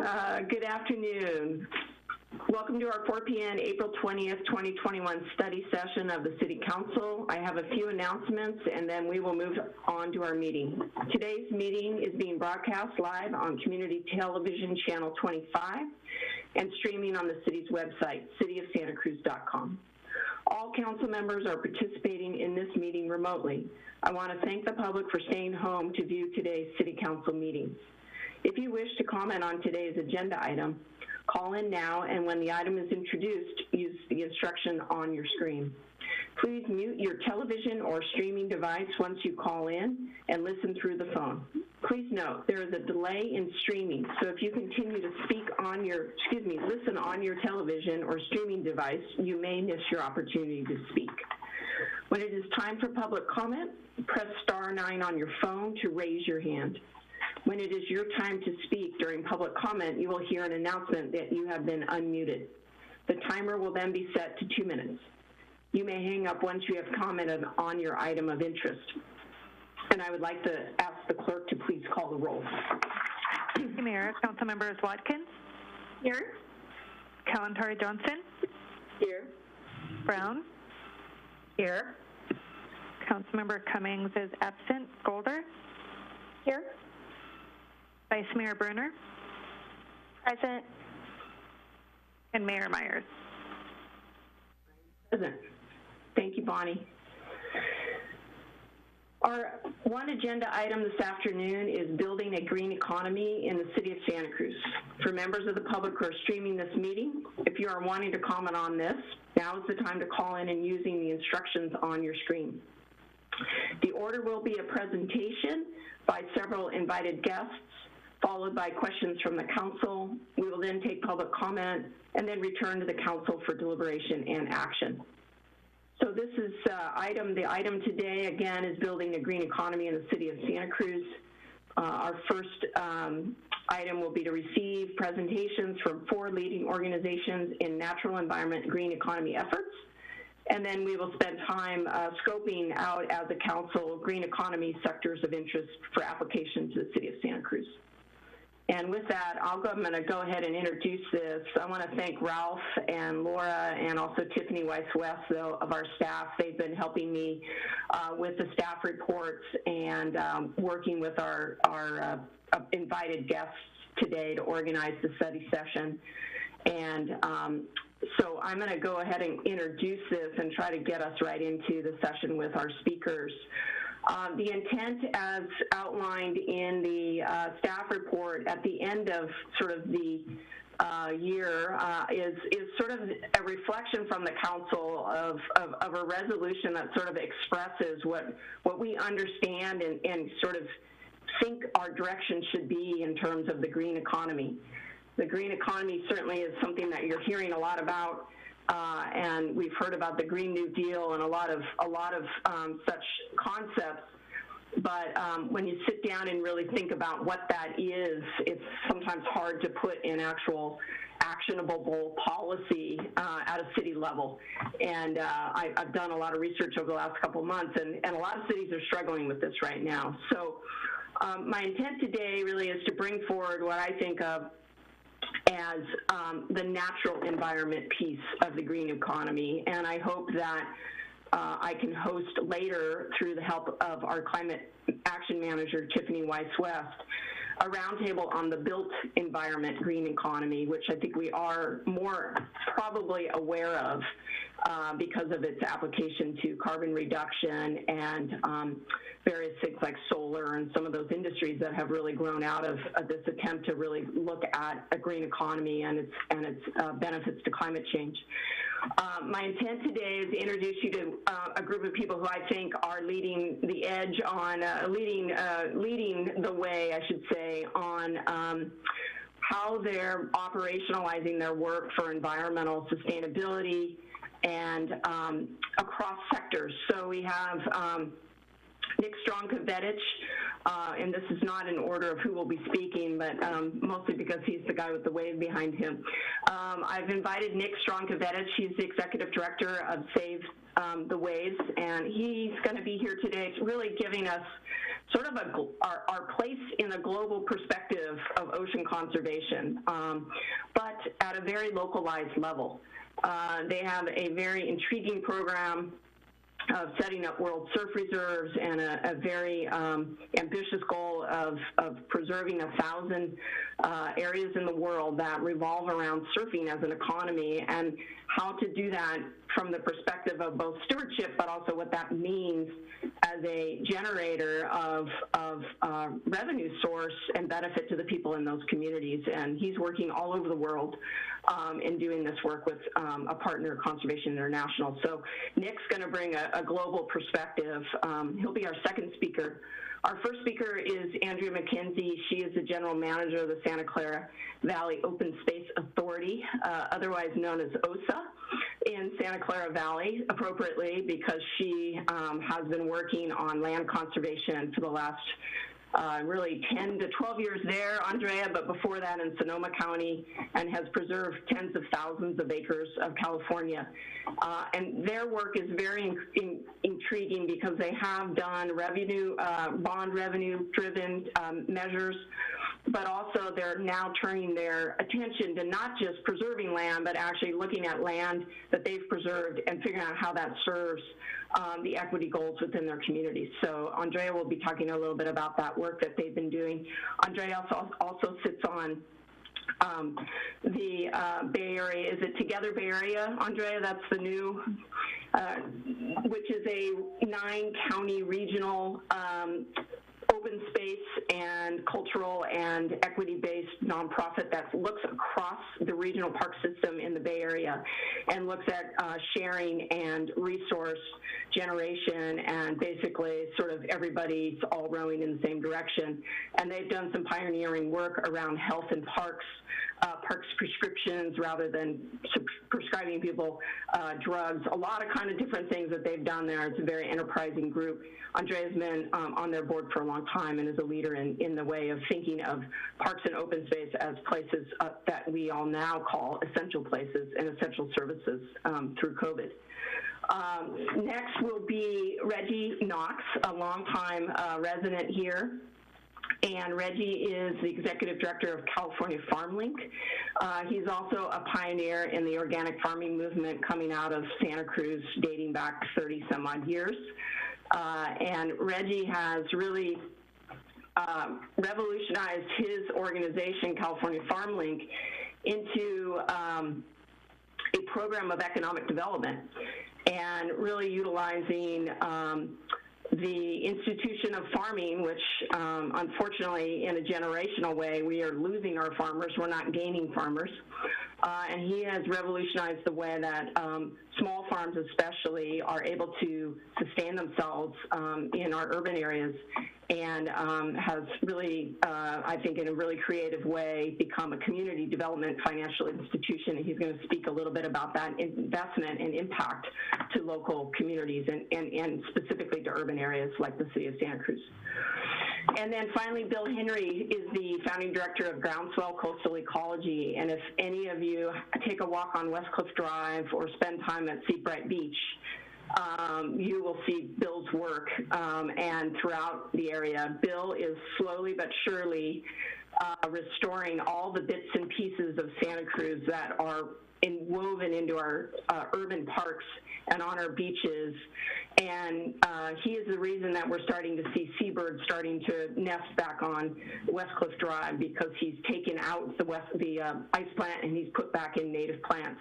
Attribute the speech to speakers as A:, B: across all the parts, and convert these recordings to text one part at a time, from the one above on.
A: Uh, good afternoon. Welcome to our 4 p.m. April 20th, 2021 study session of the City Council. I have a few announcements and then we will move on to our meeting. Today's meeting is being broadcast live on Community Television Channel 25 and streaming on the city's website, cityofsantacruz.com. All council members are participating in this meeting remotely. I want to thank the public for staying home to view today's City Council meetings. If you wish to comment on today's agenda item, call in now and when the item is introduced, use the instruction on your screen. Please mute your television or streaming device once you call in and listen through the phone. Please note, there is a delay in streaming, so if you continue to speak on your, excuse me, listen on your television or streaming device, you may miss your opportunity to speak. When it is time for public comment, press star nine on your phone to raise your hand. When it is your time to speak during public comment, you will hear an announcement that you have been unmuted. The timer will then be set to two minutes. You may hang up once you have commented on your item of interest. And I would like to ask the clerk to please call the roll.
B: Thank you, Mayor. Council members Watkins,
A: Here.
B: Kalantari Johnson,
A: Here.
B: Brown,
A: Here.
B: Councilmember Cummings is absent. Golder,
A: Here.
B: Vice Mayor Brunner,
A: Present.
B: and Mayor Meyers.
A: Present. Thank you, Bonnie. Our one agenda item this afternoon is building a green economy in the city of Santa Cruz. For members of the public who are streaming this meeting, if you are wanting to comment on this, now is the time to call in and using the instructions on your screen. The order will be a presentation by several invited guests, followed by questions from the council. We will then take public comment and then return to the council for deliberation and action. So this is uh, item, the item today, again, is building a green economy in the city of Santa Cruz. Uh, our first um, item will be to receive presentations from four leading organizations in natural environment green economy efforts. And then we will spend time uh, scoping out as a council green economy sectors of interest for application to the city of Santa Cruz. And with that, I'll go, I'm going to go ahead and introduce this. I want to thank Ralph and Laura and also Tiffany Wise-West of our staff. They've been helping me uh, with the staff reports and um, working with our, our uh, invited guests today to organize the study session. And um, so I'm going to go ahead and introduce this and try to get us right into the session with our speakers. Um, the intent, as outlined in the uh, staff report at the end of sort of the uh, year, uh, is is sort of a reflection from the council of, of, of, a resolution that sort of expresses what what we understand and, and sort of think our direction should be in terms of the green economy. The green economy certainly is something that you're hearing a lot about uh, and we've heard about the Green New Deal and a lot of a lot of um, such concepts. But um, when you sit down and really think about what that is, it's sometimes hard to put in actual actionable policy uh, at a city level. And uh, I, have done a lot of research over the last couple months, and, and a lot of cities are struggling with this right now. So um, my intent today really is to bring forward what I think of as um, the natural environment piece of the green economy. And I hope that uh, I can host later through the help of our climate action manager, Tiffany Wise-West, a roundtable on the built environment green economy, which I think we are more probably aware of uh, because of its application to carbon reduction and um, various things like solar and some of those industries that have really grown out of, of this attempt to really look at a green economy and its and its uh, benefits to climate change. Uh, my intent today is to introduce you to uh, a group of people who I think are leading the edge on uh, leading uh, leading the way, I should say, on. Um, how they're operationalizing their work for environmental sustainability and um, across sectors. So we have um, Nick Strong-Cvetich, uh, and this is not in order of who will be speaking, but um, mostly because he's the guy with the wave behind him. Um, I've invited Nick Strong-Cvetich. He's the executive director of Save um, the Waves, and he's going to be here today, It's really giving us sort of a, our, our, place in a global perspective of ocean conservation, um, but at a very localized level. Uh, they have a very intriguing program of setting up world surf reserves and a, a very um, ambitious goal of, of preserving a thousand uh, areas in the world that revolve around surfing as an economy. And how to do that from the perspective of both stewardship but also what that means as a generator of, of uh, revenue source and benefit to the people in those communities. And he's working all over the world um, in doing this work with um, a partner, Conservation International. So Nick's going to bring a, a, global perspective. Um, he'll be our second speaker. Our first speaker is Andrea Mackenzie. She is the general manager of the Santa Clara Valley Open Space Authority, uh, otherwise known as OSA, in Santa Clara Valley, appropriately, because she um, has been working on land conservation for the last uh, really 10 to 12 years there, Andrea, but before that in Sonoma County, and has preserved tens of thousands of acres of California. Uh, and their work is very in, in, intriguing because they have done revenue, uh, bond revenue driven um, measures but also they're now turning their attention to not just preserving land, but actually looking at land that they've preserved and figuring out how that serves um, the equity goals within their communities. So Andrea will be talking a little bit about that work that they've been doing. Andrea also, also sits on um, the uh, Bay Area. Is it Together Bay Area, Andrea? That's the new, uh, which is a nine county regional um, open space and cultural and equity-based nonprofit that looks across the regional park system in the Bay Area and looks at uh, sharing and resource generation and basically sort of everybody's all rowing in the same direction. And they've done some pioneering work around health and parks uh, parks prescriptions rather than prescribing people uh, drugs. A lot of kind of different things that they've done there. It's a very enterprising group. Andrea's been um, on their board for a long time and is a leader in, in the way of thinking of parks and open space as places uh, that we all now call essential places and essential services um, through COVID. Um, next will be Reggie Knox, a longtime uh, resident here and Reggie is the executive director of California FarmLink. Uh, he's also a pioneer in the organic farming movement coming out of Santa Cruz dating back 30 some odd years. Uh, and Reggie has really uh, revolutionized his organization, California FarmLink, into um, a program of economic development and really utilizing um, the institution of farming, which um, unfortunately, in a generational way, we are losing our farmers. We're not gaining farmers. Uh, and he has revolutionized the way that um, small farms, especially, are able to sustain themselves um, in our urban areas and um, has really, uh, I think, in a really creative way, become a community development financial institution. And he's going to speak a little bit about that investment and impact to local communities and, and, and specifically to urban areas like the city of Santa Cruz. And then finally, Bill Henry is the founding director of Groundswell Coastal Ecology. And if any of you take a walk on West Cliff Drive or spend time at Seabright Beach, um, you will see Bill's work um, and throughout the area. Bill is slowly but surely uh, restoring all the bits and pieces of Santa Cruz that are in, woven into our uh, urban parks and on our beaches. And uh, he is the reason that we're starting to see seabirds starting to nest back on West Cliff Drive because he's taken out the west the uh, ice plant and he's put back in native plants.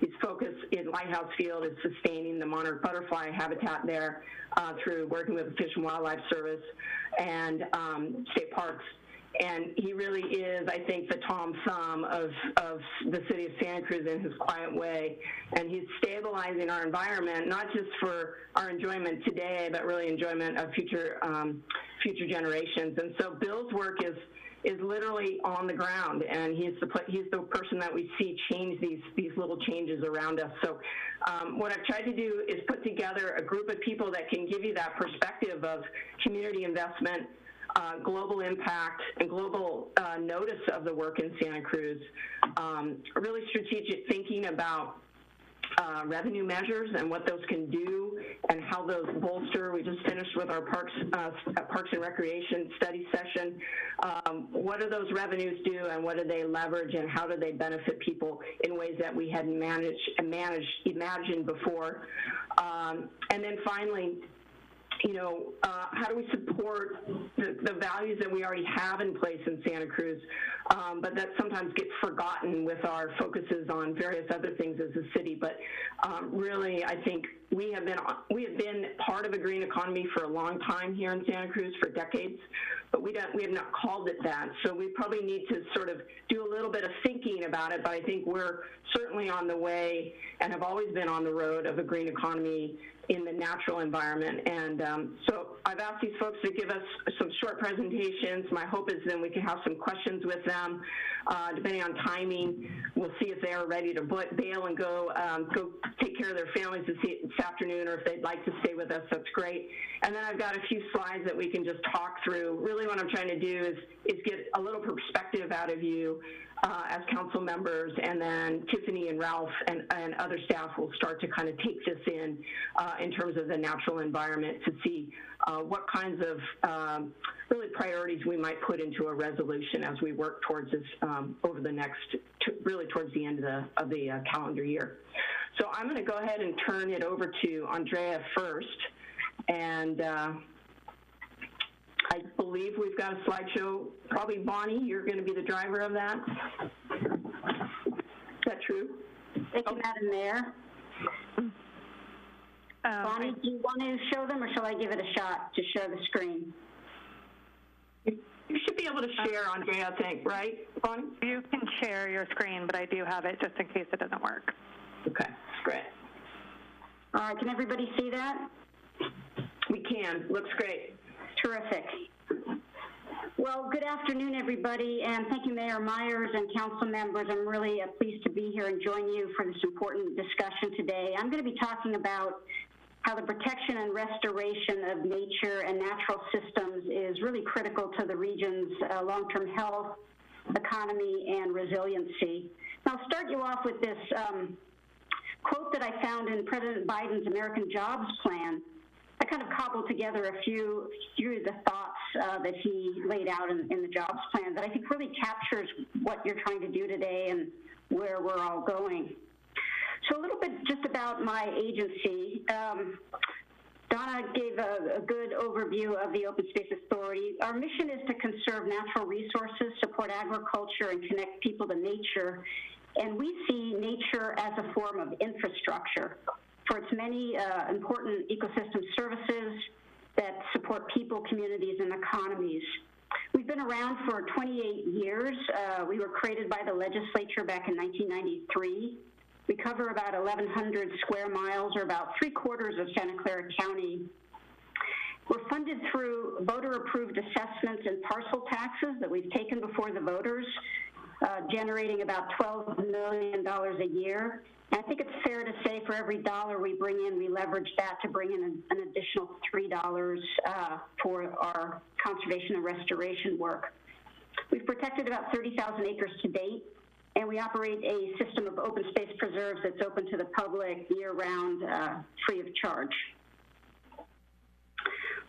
A: His focus in Lighthouse Field is sustaining the monarch butterfly habitat there uh, through working with the Fish and Wildlife Service and um, state parks and he really is, I think, the Tom Thumb of, of the city of Santa Cruz in his quiet way. And he's stabilizing our environment, not just for our enjoyment today, but really enjoyment of future, um, future generations. And so Bill's work is, is literally on the ground, and he's the he's the person that we see change these these little changes around us. So, um, what I've tried to do is put together a group of people that can give you that perspective of community investment, uh, global impact, and global uh, notice of the work in Santa Cruz. Um, really strategic thinking about uh, revenue measures and what those can do and how those bolster. We just finished with our Parks, uh, Parks and Recreation study session. Um, what do those revenues do and what do they leverage and how do they benefit people in ways that we hadn't managed, managed imagined before? Um, and then finally, you know, uh, how do we support the, the, values that we already have in place in Santa Cruz, um, but that sometimes gets forgotten with our focuses on various other things as a city. But um, really, I think we have been we have been part of a green economy for a long time here in Santa Cruz for decades, but we don't we have not called it that. So we probably need to sort of do a little bit of thinking about it. But I think we're certainly on the way and have always been on the road of a green economy in the natural environment. And um, so I've asked these folks to give us some short presentations. My hope is then we can have some questions with them. Uh, depending on timing, we'll see if they are ready to bail and go um, go take care of their families this, this afternoon, or if they'd like to stay with us, that's great. And then I've got a few slides that we can just talk through. Really, what I'm trying to do is is get a little perspective out of you uh, as council members, and then Tiffany and Ralph and, and other staff will start to kind of take this in uh, in terms of the natural environment to see uh, what kinds of um, really priorities we might put into a resolution as we work towards this um, over the next, really towards the end of the, of the uh, calendar year. So I'm going to go ahead and turn it over to Andrea first, and uh, I believe we've got a slideshow. Probably Bonnie, you're going to be the driver of that. Is that true?
C: Thank you, Madam Mayor.
B: Um,
C: Bonnie, do you want to show them, or shall I give it a shot to show the screen?
A: You should be able to share, Andrea, I think, right, Bonnie?
B: You can share your screen, but I do have it just in case it doesn't work.
A: Okay, great.
C: All right, can everybody see that?
A: We can. Looks great.
C: Terrific. Well, good afternoon, everybody, and thank you, Mayor Meyers and council members. I'm really uh, pleased to be here and join you for this important discussion today. I'm going to be talking about how the protection and restoration of nature and natural systems is really critical to the region's uh, long-term health, economy, and resiliency. I'll start you off with this um, quote that I found in President Biden's American Jobs Plan I kind of cobbled together a few, few of the thoughts uh, that he laid out in, in the jobs plan that I think really captures what you're trying to do today and where we're all going. So a little bit just about my agency. Um, Donna gave a, a, good overview of the Open Space Authority. Our mission is to conserve natural resources, support agriculture, and connect people to nature. And we see nature as a form of infrastructure for its many uh, important ecosystem services that support people, communities, and economies. We've been around for 28 years. Uh, we were created by the legislature back in 1993. We cover about 1,100 square miles, or about three quarters of Santa Clara County. We're funded through voter-approved assessments and parcel taxes that we've taken before the voters, uh, generating about $12 million a year. I think it's fair to say for every dollar we bring in, we leverage that to bring in an, an additional $3 uh, for our conservation and restoration work. We've protected about 30,000 acres to date, and we operate a system of open space preserves that's open to the public year-round, uh, free of charge.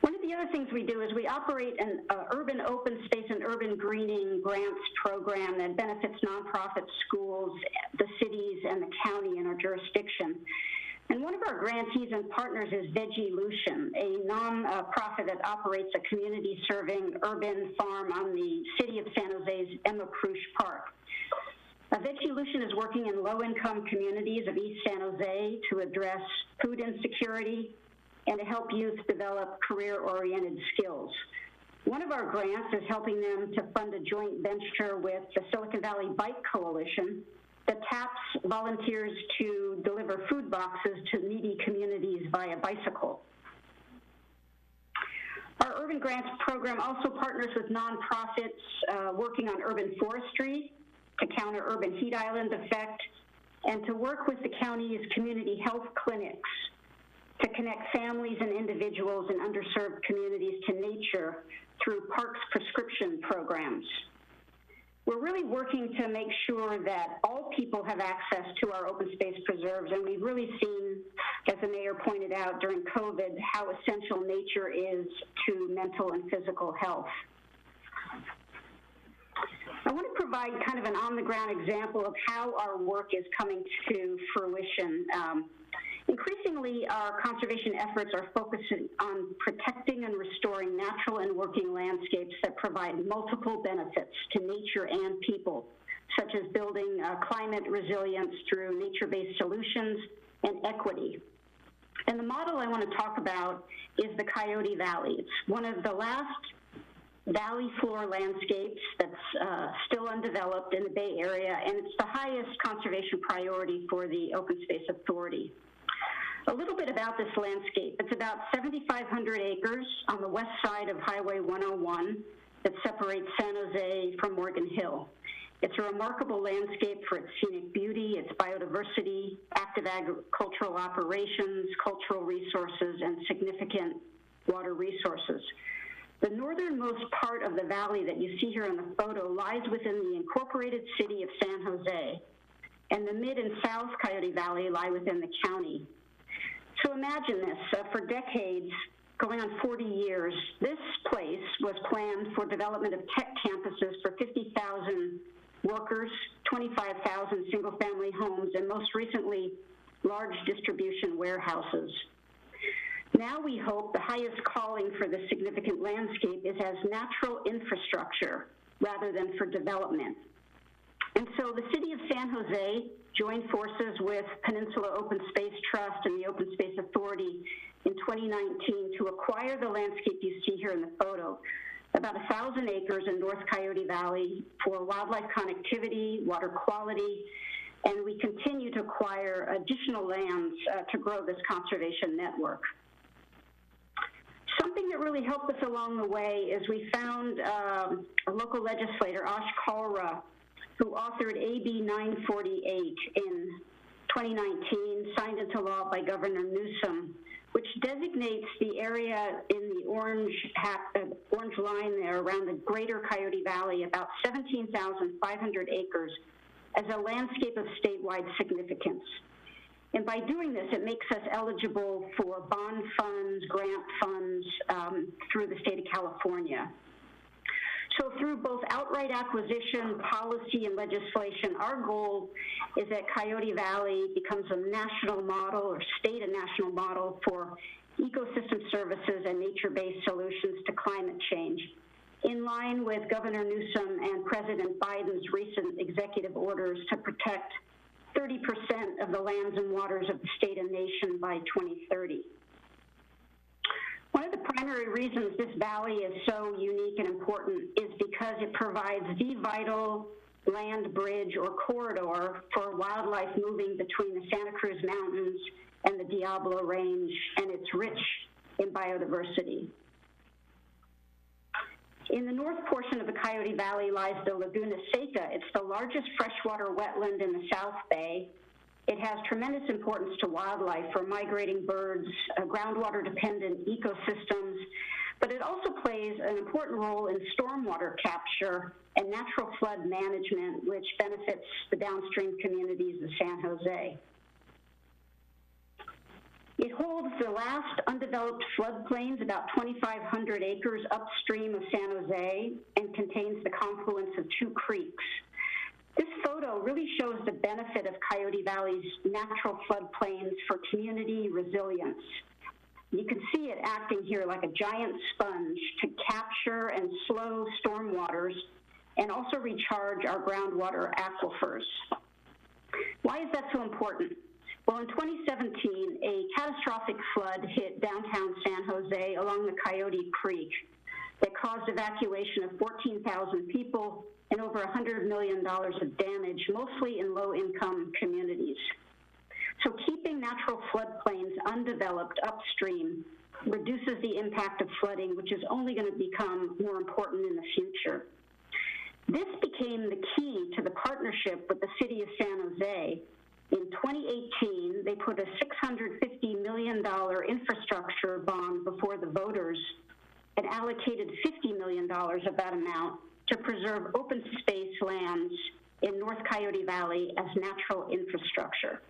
C: One of the other things we do is we operate an uh, urban open space and urban greening grants program that benefits nonprofit schools, the cities, and the county in our jurisdiction. And one of our grantees and partners is Veggielution, a nonprofit that operates a community serving urban farm on the city of San Jose's Emma Prusch Park. Uh, Veggielution is working in low income communities of East San Jose to address food insecurity, and to help youth develop career-oriented skills. One of our grants is helping them to fund a joint venture with the Silicon Valley Bike Coalition that taps volunteers to deliver food boxes to needy communities via bicycle. Our Urban Grants program also partners with nonprofits uh, working on urban forestry to counter urban heat island effect and to work with the county's community health clinics to connect families and individuals in underserved communities to nature through parks prescription programs. We're really working to make sure that all people have access to our open space preserves, and we've really seen, as the mayor pointed out during COVID, how essential nature is to mental and physical health. I want to provide kind of an on-the-ground example of how our work is coming to fruition. Um, Increasingly, our conservation efforts are focused on protecting and restoring natural and working landscapes that provide multiple benefits to nature and people, such as building uh, climate resilience through nature-based solutions and equity. And the model I want to talk about is the Coyote Valley. It's one of the last valley floor landscapes that's uh, still undeveloped in the Bay Area, and it's the highest conservation priority for the Open Space Authority. A little bit about this landscape. It's about 7,500 acres on the west side of Highway 101 that separates San Jose from Morgan Hill. It's a remarkable landscape for its scenic beauty, its biodiversity, active agricultural operations, cultural resources, and significant water resources. The northernmost part of the valley that you see here in the photo lies within the incorporated city of San Jose, and the mid and south Coyote Valley lie within the county. So imagine this, uh, for decades, going on 40 years, this place was planned for development of tech campuses for 50,000 workers, 25,000 single-family homes, and most recently, large distribution warehouses. Now we hope the highest calling for this significant landscape is as natural infrastructure rather than for development. And so the city of San Jose joined forces with Peninsula Open Space Trust and the Open Space Authority in 2019 to acquire the landscape you see here in the photo, about 1,000 acres in North Coyote Valley for wildlife connectivity, water quality, and we continue to acquire additional lands uh, to grow this conservation network. Something that really helped us along the way is we found um, a local legislator, Ash Kalra, who authored AB 948 in 2019, signed into law by Governor Newsom, which designates the area in the orange, uh, orange line there around the greater Coyote Valley, about 17,500 acres, as a landscape of statewide significance. And by doing this, it makes us eligible for bond funds, grant funds um, through the state of California. So through both outright acquisition, policy, and legislation, our goal is that Coyote Valley becomes a national model or state and national model for ecosystem services and nature-based solutions to climate change, in line with Governor Newsom and President Biden's recent executive orders to protect 30% of the lands and waters of the state and nation by 2030. One of the primary reasons this valley is so unique and important is because it provides the vital land bridge or corridor for wildlife moving between the Santa Cruz Mountains and the Diablo Range, and it's rich in biodiversity. In the north portion of the Coyote Valley lies the Laguna Seca. It's the largest freshwater wetland in the South Bay, it has tremendous importance to wildlife for migrating birds, uh, groundwater dependent ecosystems, but it also plays an important role in stormwater capture and natural flood management, which benefits the downstream communities of San Jose. It holds the last undeveloped floodplains, about 2,500 acres upstream of San Jose, and contains the confluence of two creeks. This photo really shows the benefit of Coyote Valley's natural floodplains for community resilience. You can see it acting here like a giant sponge to capture and slow stormwaters and also recharge our groundwater aquifers. Why is that so important? Well, in 2017, a catastrophic flood hit downtown San Jose along the Coyote Creek that caused evacuation of 14,000 people and over $100 million of damage, mostly in low-income communities. So keeping natural floodplains undeveloped upstream reduces the impact of flooding, which is only going to become more important in the future. This became the key to the partnership with the City of San Jose. In 2018, they put a $650 million infrastructure bond before the voters and allocated $50 million of that amount to preserve open space lands in North Coyote Valley as natural infrastructure.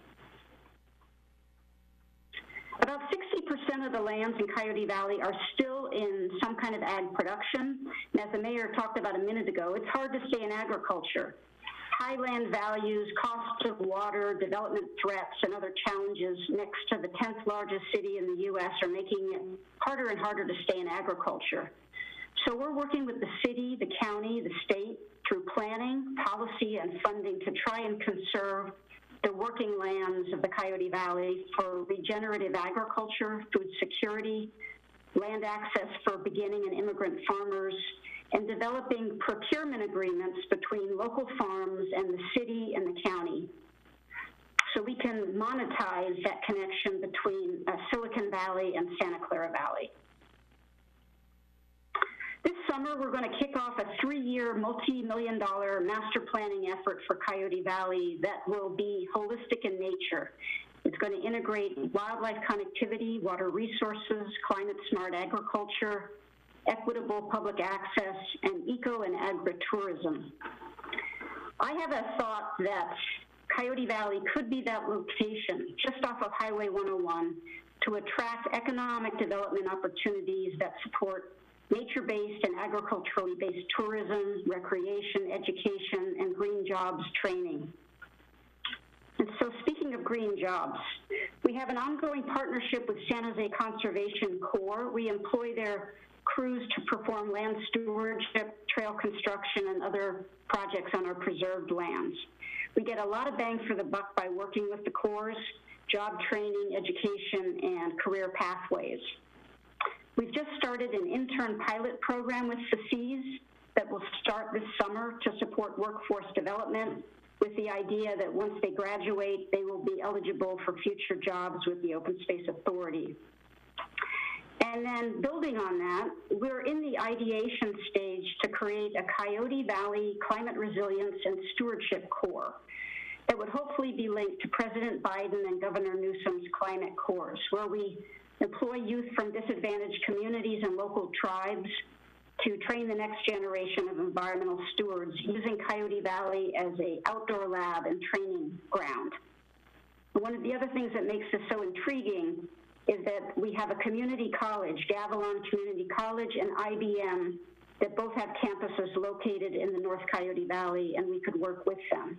C: About 60% of the lands in Coyote Valley are still in some kind of ag production. And as the mayor talked about a minute ago, it's hard to stay in agriculture. High land values, costs of water, development threats, and other challenges next to the 10th largest city in the U.S. are making it harder and harder to stay in agriculture. So we're working with the city, the county, the state through planning, policy, and funding to try and conserve the working lands of the Coyote Valley for regenerative agriculture, food security, land access for beginning and immigrant farmers, and developing procurement agreements between local farms and the city and the county. So we can monetize that connection between uh, Silicon Valley and Santa Clara Valley. This summer, we're going to kick off a three-year, multi-million dollar master planning effort for Coyote Valley that will be holistic in nature. It's going to integrate wildlife connectivity, water resources, climate-smart agriculture, equitable public access, and eco and agritourism. I have a thought that Coyote Valley could be that location just off of Highway 101 to attract economic development opportunities that support nature-based and agriculturally based tourism, recreation, education, and green jobs training. And so speaking of green jobs, we have an ongoing partnership with San Jose Conservation Corps. We employ their crews to perform land stewardship, trail construction, and other projects on our preserved lands. We get a lot of bang for the buck by working with the Corps, job training, education, and career pathways. We've just started an intern pilot program with the FACES that will start this summer to support workforce development with the idea that once they graduate, they will be eligible for future jobs with the Open Space Authority. And then building on that, we're in the ideation stage to create a Coyote Valley Climate Resilience and Stewardship Corps that would hopefully be linked to President Biden and Governor Newsom's climate corps, where we employ youth from disadvantaged communities and local tribes to train the next generation of environmental stewards using Coyote Valley as a outdoor lab and training ground. One of the other things that makes this so intriguing is that we have a community college, Gavilan Community College and IBM, that both have campuses located in the North Coyote Valley, and we could work with them.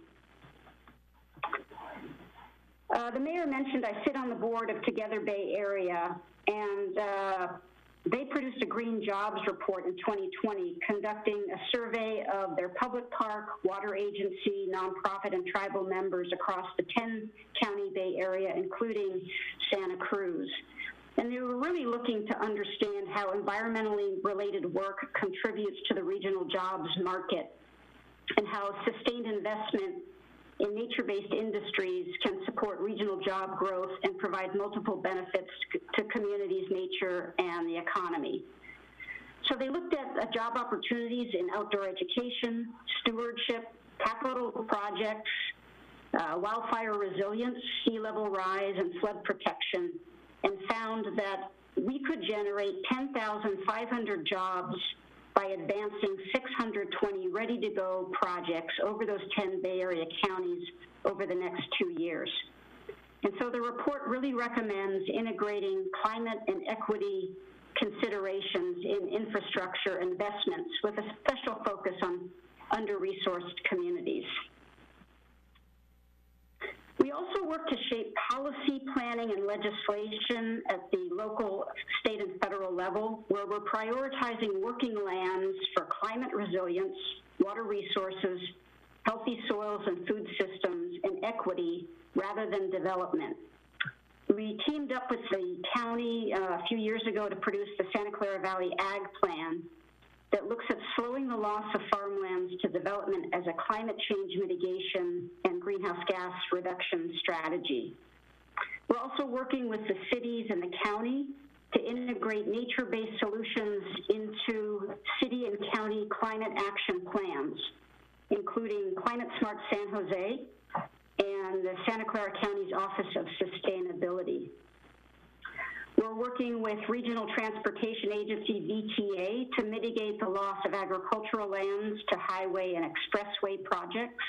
C: Uh, the mayor mentioned I sit on the board of Together Bay Area, and uh, they produced a green jobs report in 2020, conducting a survey of their public park, water agency, nonprofit, and tribal members across the 10 county Bay Area, including Santa Cruz. And they were really looking to understand how environmentally related work contributes to the regional jobs market and how sustained investment in nature-based industries can support regional job growth and provide multiple benefits to communities, nature, and the economy. So they looked at uh, job opportunities in outdoor education, stewardship, capital projects, uh, wildfire resilience, sea level rise, and flood protection, and found that we could generate 10,500 jobs by advancing 620 ready-to-go projects over those 10 Bay Area counties over the next two years. And so the report really recommends integrating climate and equity considerations in infrastructure investments with a special focus on under-resourced communities. We also work to shape policy planning and legislation at the local, state, and federal level, where we're prioritizing working lands for climate resilience, water resources, healthy soils and food systems, and equity rather than development. We teamed up with the county uh, a few years ago to produce the Santa Clara Valley Ag Plan, that looks at slowing the loss of farmlands to development as a climate change mitigation and greenhouse gas reduction strategy. We're also working with the cities and the county to integrate nature-based solutions into city and county climate action plans, including Climate Smart San Jose and the Santa Clara County's Office of Sustainability. We're working with Regional Transportation Agency, VTA, to mitigate the loss of agricultural lands to highway and expressway projects.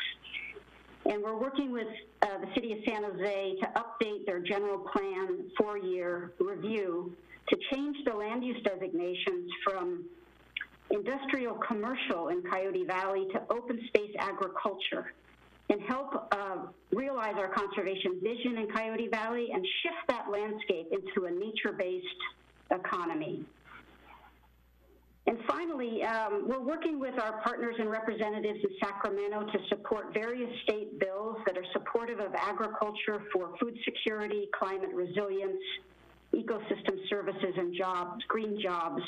C: And we're working with uh, the City of San Jose to update their general plan four-year review to change the land use designations from industrial commercial in Coyote Valley to open space agriculture and help uh, realize our conservation vision in Coyote Valley and shift that landscape into a nature-based economy. And finally, um, we're working with our partners and representatives in Sacramento to support various state bills that are supportive of agriculture for food security, climate resilience, ecosystem services and jobs, green jobs,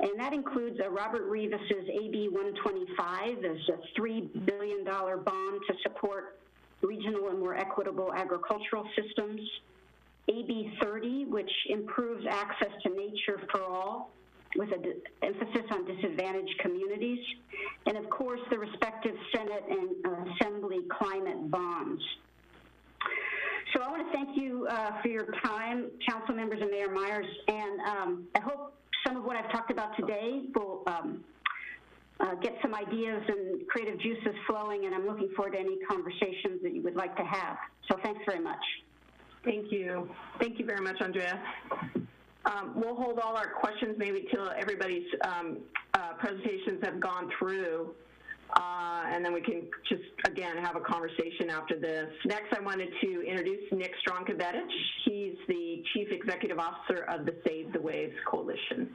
C: and that includes uh, Robert Rivas's AB 125 as a $3 billion bond to support regional and more equitable agricultural systems. AB 30, which improves access to nature for all, with an emphasis on disadvantaged communities. And of course, the respective Senate and uh, Assembly climate bonds. So I want to thank you uh, for your time, council members and Mayor Meyers, and um, I hope some of what I've talked about today will um, uh, get some ideas and creative juices flowing, and I'm looking forward to any conversations that you would like to have. So thanks very much.
A: Thank you. Thank you very much, Andrea. Um, we'll hold all our questions maybe till everybody's um, uh, presentations have gone through. Uh, and then we can just, again, have a conversation after this. Next, I wanted to introduce Nick Strong-Cvetich. He's the Chief Executive Officer of the Save the Waves Coalition.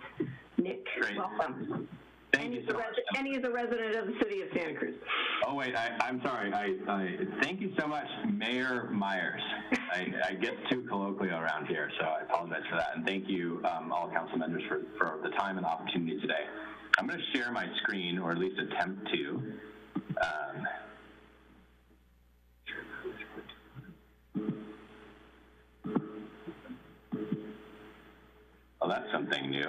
A: Nick,
D: Great.
A: welcome.
D: Thank
A: and
D: you so much.
A: and he's a resident of the city of Santa Cruz.
D: Oh, wait, I, I'm sorry. I, I, thank you so much, Mayor Meyers. I, I get too colloquial around here, so I apologize for that. And thank you, um, all council members, for, for the time and opportunity today. I'm going to share my screen, or at least attempt to. Um, oh, that's something new.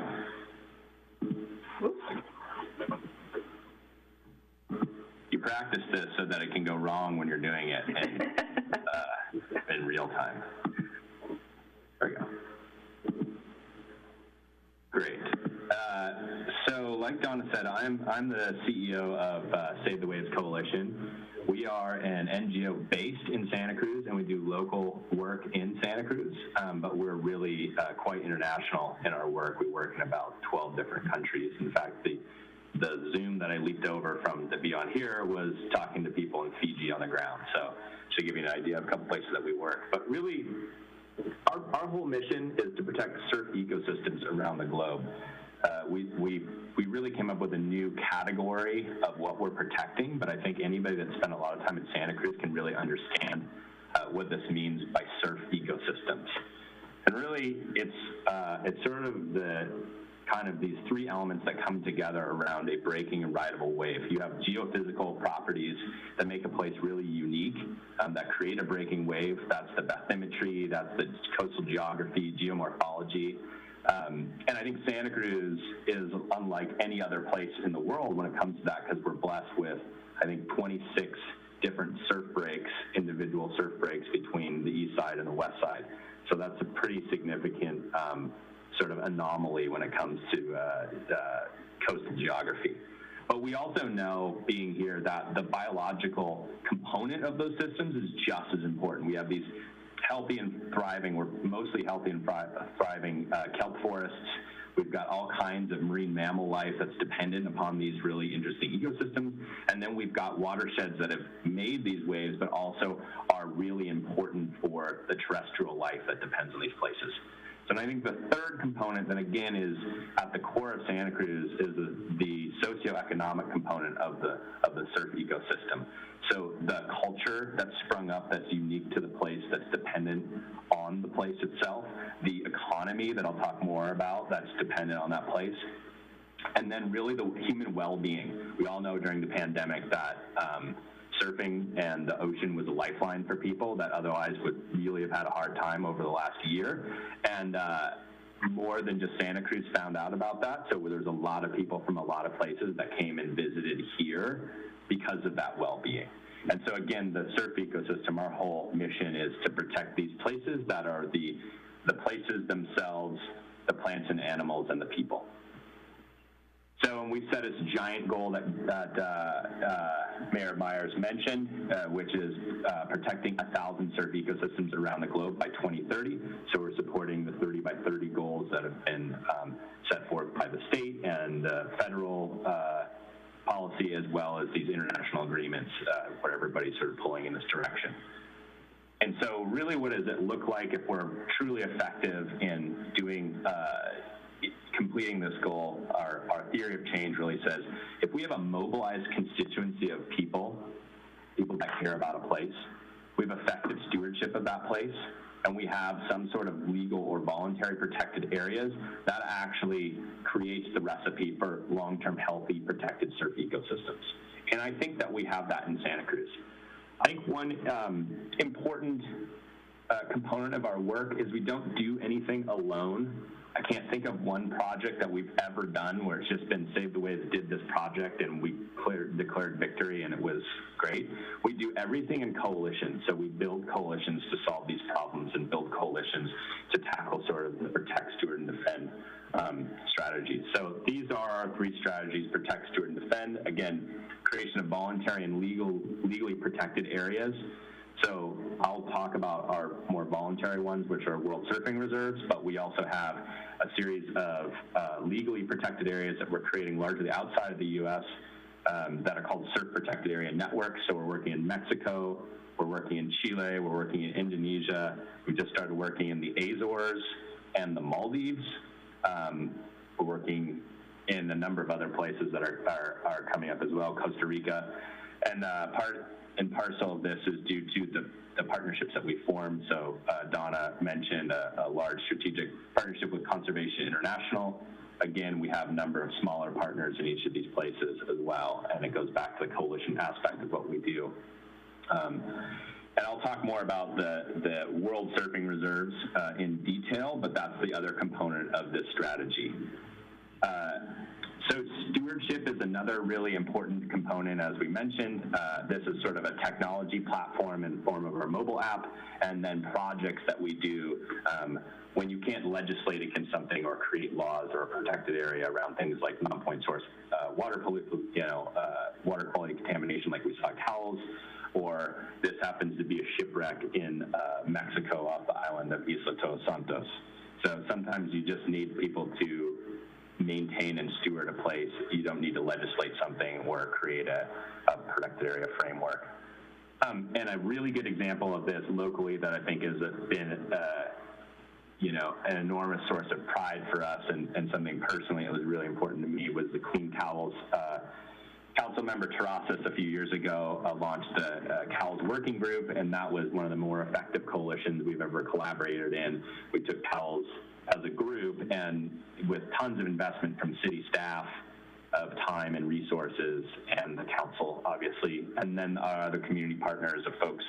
D: You practice this so that it can go wrong when you're doing it in, uh, in real time. There we go. Great. So, like Donna said, I'm I'm the CEO of uh, Save the Waves Coalition. We are an NGO based in Santa Cruz, and we do local work in Santa Cruz. Um, but we're really uh, quite international in our work. We work in about 12 different countries. In fact, the the Zoom that I leaped over from to be on here was talking to people in Fiji on the ground. So, to give you an idea of a couple places that we work. But really, our, our whole mission is to protect surf ecosystems around the globe. Uh, we, we, we really came up with a new category of what we're protecting, but I think anybody that spent a lot of time in Santa Cruz can really understand uh, what this means by surf ecosystems. And really, it's, uh, it's sort of the kind of these three elements that come together around a breaking and rideable wave. You have geophysical properties that make a place really unique, um, that create a breaking wave. That's the bathymetry, that's the coastal geography, geomorphology. Um, and I think Santa Cruz is unlike any other place in the world when it comes to that because we're blessed with, I think, 26 different surf breaks, individual surf breaks between the east side and the west side. So that's a pretty significant um, sort of anomaly when it comes to uh, uh, coastal geography. But we also know, being here, that the biological component of those systems is just as important. We have these healthy and thriving, we're mostly healthy and thriving uh, kelp forests. We've got all kinds of marine mammal life that's dependent upon these really interesting ecosystems. And then we've got watersheds that have made these waves, but also are really important for the terrestrial life that depends on these places. So I think the third component that again is at the core of Santa Cruz is the, the socioeconomic component of the of the surf ecosystem. So the culture that's sprung up that's unique to the place that's dependent on the place itself, the economy that I'll talk more about that's dependent on that place, and then really the human well-being. We all know during the pandemic that um, surfing and the ocean was a lifeline for people that otherwise would really have had a hard time over the last year. And uh, more than just Santa Cruz found out about that. So there's a lot of people from a lot of places that came and visited here because of that well-being. And so again, the surf ecosystem, our whole mission is to protect these places that are the, the places themselves, the plants and animals and the people. So we set this giant goal that, that uh, uh, Mayor Meyers mentioned, uh, which is uh, protecting 1,000 surf ecosystems around the globe by 2030. So we're supporting the 30 by 30 goals that have been um, set forth by the state and federal uh, policy, as well as these international agreements uh, where everybody's sort of pulling in this direction. And so really what does it look like if we're truly effective in doing, completing this goal? Our, our theory of change really says, if we have a mobilized constituency of people, people that care about a place, we have effective stewardship of that place, and we have some sort of legal or voluntary protected areas, that actually creates the recipe for long-term healthy protected surf ecosystems. And I think that we have that in Santa Cruz. I think one um, important uh, component of our work is we don't do anything alone. I can't think of one project that we've ever done where it's just been Save the way Waves did this project and we cleared, declared victory and it was great. We do everything in coalition. So we build coalitions to solve these problems and build coalitions to tackle sort of the protect, steward, and defend um, strategies. So these are our three strategies, protect, steward, and defend. Again, creation of voluntary and legal, legally protected areas. So I'll talk about our more voluntary ones, which are World Surfing Reserves, but we also have a series of uh, legally protected areas that we're creating largely outside of the U.S. Um, that are called Surf Protected Area Networks. So we're working in Mexico, we're working in Chile, we're working in Indonesia. We just started working in the Azores and the Maldives. Um, we're working in a number of other places that are, are, are coming up as well, Costa Rica. And uh, part and parcel of this is due to the, the partnerships that we formed. So uh, Donna mentioned a, a, large strategic partnership with Conservation International. Again, we have a number of smaller partners in each of these places as well, and it goes back to the coalition aspect of what we do. Um, and I'll talk more about the, the World Surfing Reserves uh, in detail, but that's the other component of this strategy. Uh, so stewardship is another really important component, as we mentioned. Uh, this is sort of a technology platform in form of our mobile app, and then projects that we do um, when you can't legislate against something or create laws or a protected area around things like non-point source uh, water, you know, uh, water quality contamination, like we saw Cowell's, or this happens to be a shipwreck in uh, Mexico off the island of Isla Todos Santos. So sometimes you just need people to maintain and steward a place. You don't need to legislate something or create a, a protected area framework. Um, and a really good example of this locally that I think has been, uh, you know, an enormous source of pride for us and, and, something personally that was really important to me was the Clean Cowell's. Uh, Council member Terrazas a few years ago uh, launched a, a Cowell's working group, and that was one of the more effective coalitions we've ever collaborated in. We took Cowell's as a group and with tons of investment from city staff of time and resources and the council, obviously, and then our other community partners of folks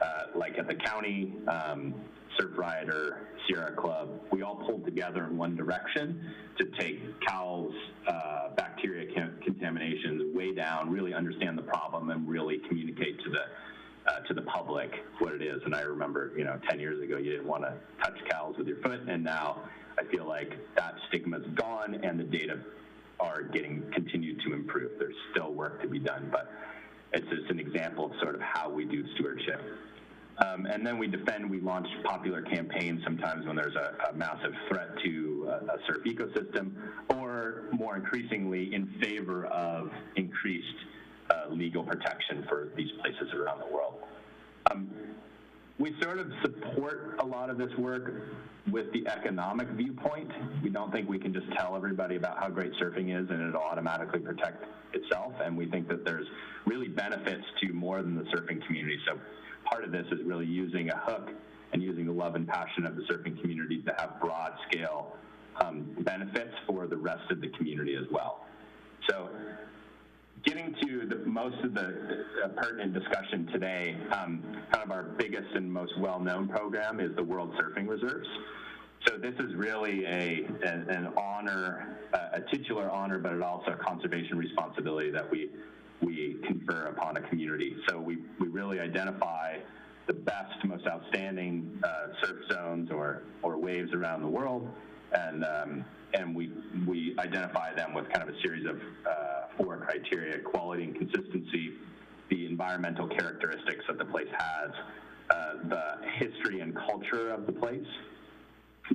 D: uh, like at the county, um, Surfrider, Sierra Club, we all pulled together in one direction to take Cowell's uh, bacteria contaminations way down, really understand the problem, and really communicate to the uh, to the public what it is. And I remember, you know, 10 years ago, you didn't want to touch cows with your foot, and now I feel like that stigma's gone, and the data are getting continued to improve. There's still work to be done, but it's just an example of sort of how we do stewardship. Um, and then we defend, we launch popular campaigns sometimes when there's a, a massive threat to a, a surf ecosystem, or more increasingly in favor of increased uh, legal protection for these places around the world. Um, we sort of support a lot of this work with the economic viewpoint. We don't think we can just tell everybody about how great surfing is and it'll automatically protect itself. And we think that there's really benefits to more than the surfing community. So part of this is really using a hook and using the love and passion of the surfing community to have broad scale um, benefits for the rest of the community as well. So getting to the, most of the uh, pertinent discussion today, um, kind of our biggest and most well-known program is the World Surfing Reserves. So this is really a, an, an honor, a titular honor, but it also a conservation responsibility that we, we confer upon a community. So we, we really identify the best, most outstanding uh, surf zones or, or waves around the world, and, um, and we, we identify them with kind of a series of uh, four criteria, quality and consistency, the environmental characteristics that the place has, uh, the history and culture of the place,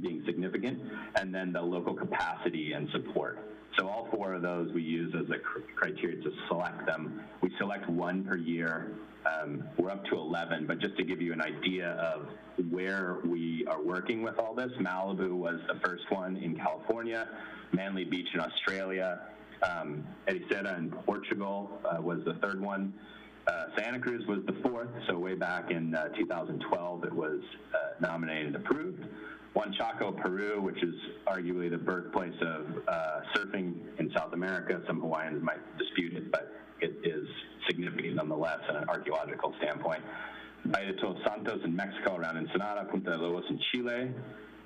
D: being significant, and then the local capacity and support. So all four of those we use as a cr- criteria to select them. We select one per year. Um, we're up to 11, but just to give you an idea of where we are working with all this, Malibu was the first one in California, Manly Beach in Australia, um, Ericeira in Portugal uh, was the third one. Uh, Santa Cruz was the fourth, so way back in uh, 2012 it was uh, nominated and approved. Huanchaco, Peru, which is arguably the birthplace of uh, surfing in South America. Some Hawaiians might dispute it, but it is significant nonetheless in an archaeological standpoint. Bahia de Todos Santos in Mexico around Ensenada, Punta de Lobos in Chile,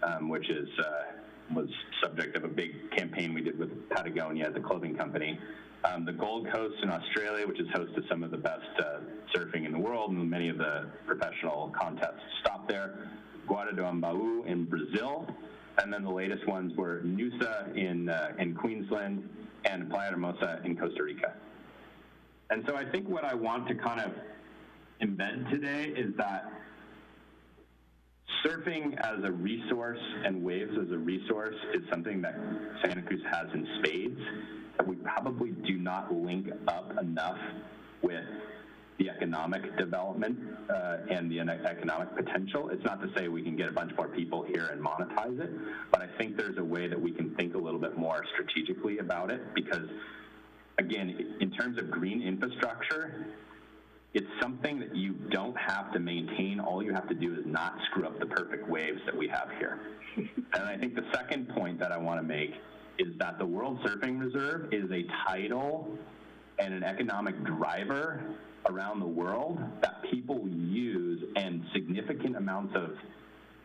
D: um, which is uh, was subject of a big campaign we did with Patagonia, the clothing company. Um, the Gold Coast in Australia, which is host to some of the best uh, surfing in the world, and many of the professional contests stop there. Guarda do Embaú in Brazil, and then the latest ones were Noosa in, uh, in Queensland and Playa Hermosa in Costa Rica. And so I think what I want to kind of embed today is that surfing as a resource and waves as a resource is something that Santa Cruz has in spades that we probably do not link up enough with the economic development uh, and the economic potential. It's not to say we can get a bunch more people here and monetize it, but I think there's a way that we can think a little bit more strategically about it because, again, in terms of green infrastructure, it's something that you don't have to maintain. All you have to do is not screw up the perfect waves that we have here. and I think the second point that I want to make is that the World Surfing Reserve is a title and an economic driver around the world that people use and significant amounts of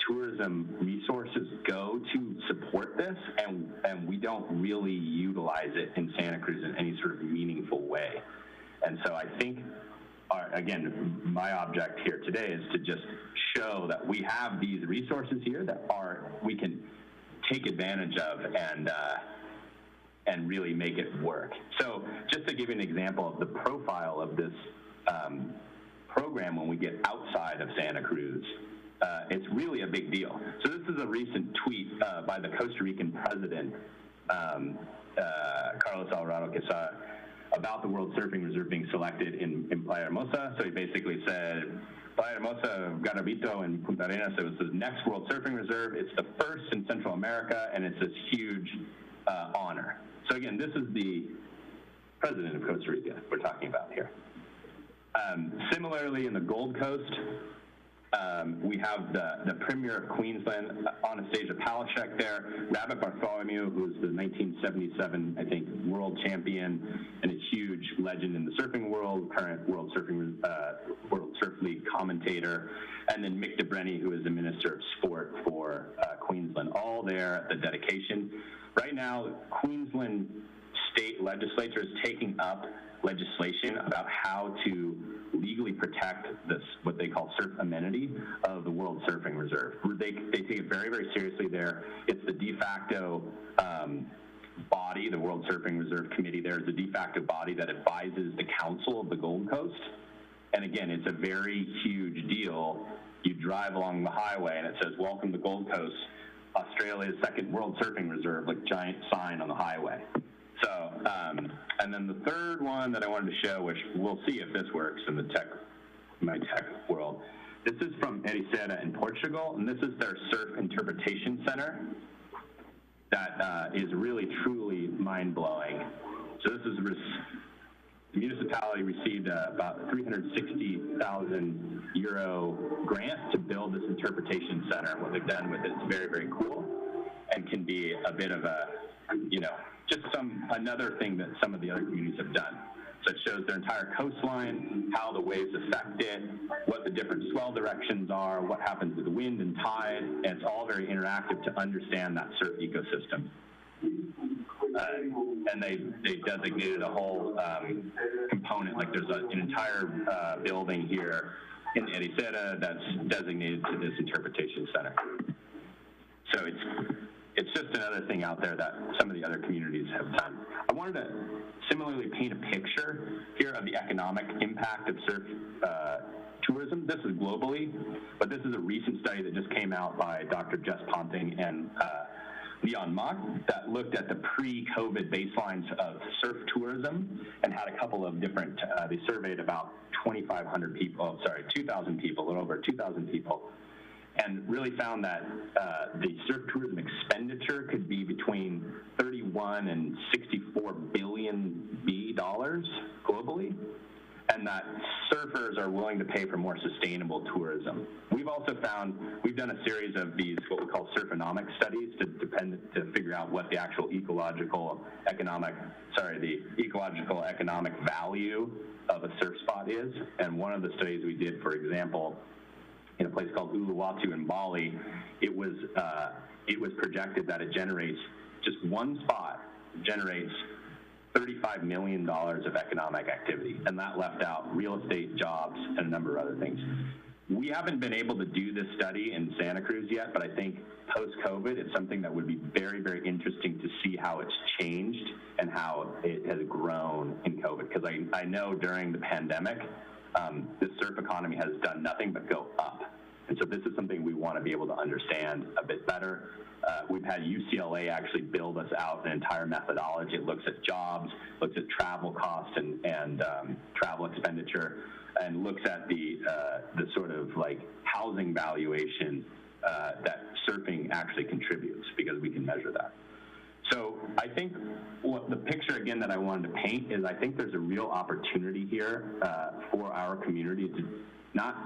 D: tourism resources go to support this and, and we don't really utilize it in Santa Cruz in any sort of meaningful way. And so I think our, again, my object here today is to just show that we have these resources here that are we can take advantage of and uh, and really make it work. So just to give you an example of the profile of this um, program when we get outside of Santa Cruz, uh, it's really a big deal. So this is a recent tweet uh, by the Costa Rican president, um, uh, Carlos Alvarado Quesada, about the World Surfing Reserve being selected in, in Playa Hermosa. So he basically said, Playa Hermosa, Garabito, and Puntarenas, it was the next World Surfing Reserve. It's the first in Central America, and it's this huge uh, honor. So again, this is the president of Costa Rica we're talking about here. Um, similarly, in the Gold Coast, um, we have the, the Premier of Queensland, Annastacia Palaszczuk there, Rabbit Bartholomew, who's the 1977, I think, world champion and a huge legend in the surfing world, current World Surfing uh, World Surf League commentator, and then Mick de Brenni, who is the Minister of Sport for uh, Queensland, all there at the dedication. Right now, Queensland state legislature is taking up legislation about how to legally protect this, what they call surf amenity of the World Surfing Reserve. They, they take it very, very seriously there. It's the de facto um, body, the World Surfing Reserve Committee there is the de facto body that advises the Council of the Gold Coast. And again, it's a very huge deal. You drive along the highway and it says, welcome to Gold Coast, Australia's second World Surfing Reserve, like giant sign on the highway. So, um, and then the third one that I wanted to show, which we'll see if this works in the tech, my tech world. This is from Ericeira in Portugal, and this is their surf interpretation center that uh, is really truly mind-blowing. So this is the municipality received uh, about 360,000 euro grant to build this interpretation center. What they've done with it is very, very cool and can be a bit of a, you know, just some another thing that some of the other communities have done. So it shows their entire coastline, how the waves affect it, what the different swell directions are, what happens with the wind and tide, and it's all very interactive to understand that surf ecosystem. Uh, and they, they designated a whole um, component, like there's a, an entire uh, building here in Ericeira that's designated to this interpretation center. So it's, it's just another thing out there that some of the other communities have done. I wanted to similarly paint a picture here of the economic impact of surf uh, tourism. This is globally, but this is a recent study that just came out by Dr. Jess Ponting and uh, Leon Mach that looked at the pre-COVID baselines of surf tourism and had a couple of different, uh, they surveyed about 2,500 people, oh, sorry, 2,000 people, a little over 2,000 people, and really found that uh, the surf tourism expenditure could be between 31 and 64 billion B dollars globally, and that surfers are willing to pay for more sustainable tourism. We've also found we've done a series of these what we call surfonomic studies to depend to figure out what the actual ecological economic sorry the ecological economic value of a surf spot is. And one of the studies we did, for example, in a place called Uluwatu in Bali, it was uh, it was projected that it generates just one spot generates $35 million of economic activity, and that left out real estate, jobs, and a number of other things. We haven't been able to do this study in Santa Cruz yet, but I think post-COVID, it's something that would be very, very interesting to see how it's changed and how it has grown in COVID. Because I, I know during the pandemic, um, the surf economy has done nothing but go up. And so this is something we want to be able to understand a bit better. Uh, we've had UCLA actually build us out an entire methodology. It looks at jobs, looks at travel costs and, and um, travel expenditure, and looks at the, uh, the sort of like housing valuation uh, that surfing actually contributes because we can measure that. So I think what the picture again that I wanted to paint is I think there's a real opportunity here uh, for our community to not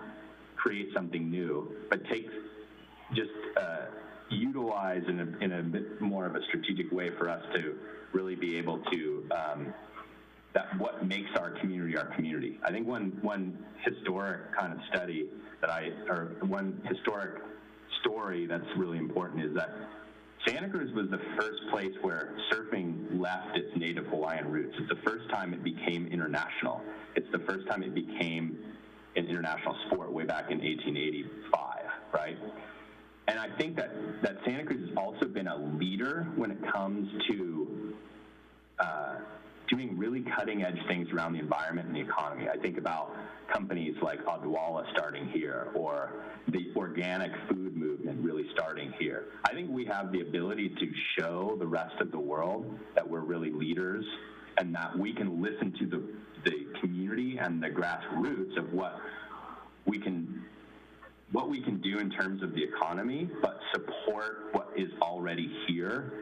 D: create something new, but take just uh, utilize in a, in a bit more of a strategic way for us to really be able to um, that what makes our community our community. I think one one historic kind of study that I or one historic story that's really important is that Santa Cruz was the first place where surfing left its native Hawaiian roots. It's the first time it became international. It's the first time it became an international sport way back in 1885, right? And I think that, that Santa Cruz has also been a leader when it comes to uh, doing really cutting edge things around the environment and the economy. I think about companies like Odwalla starting here or the organic food movement really starting here. I think we have the ability to show the rest of the world that we're really leaders and that we can listen to the, the community and the grassroots of what we can what we can do in terms of the economy, but support what is already here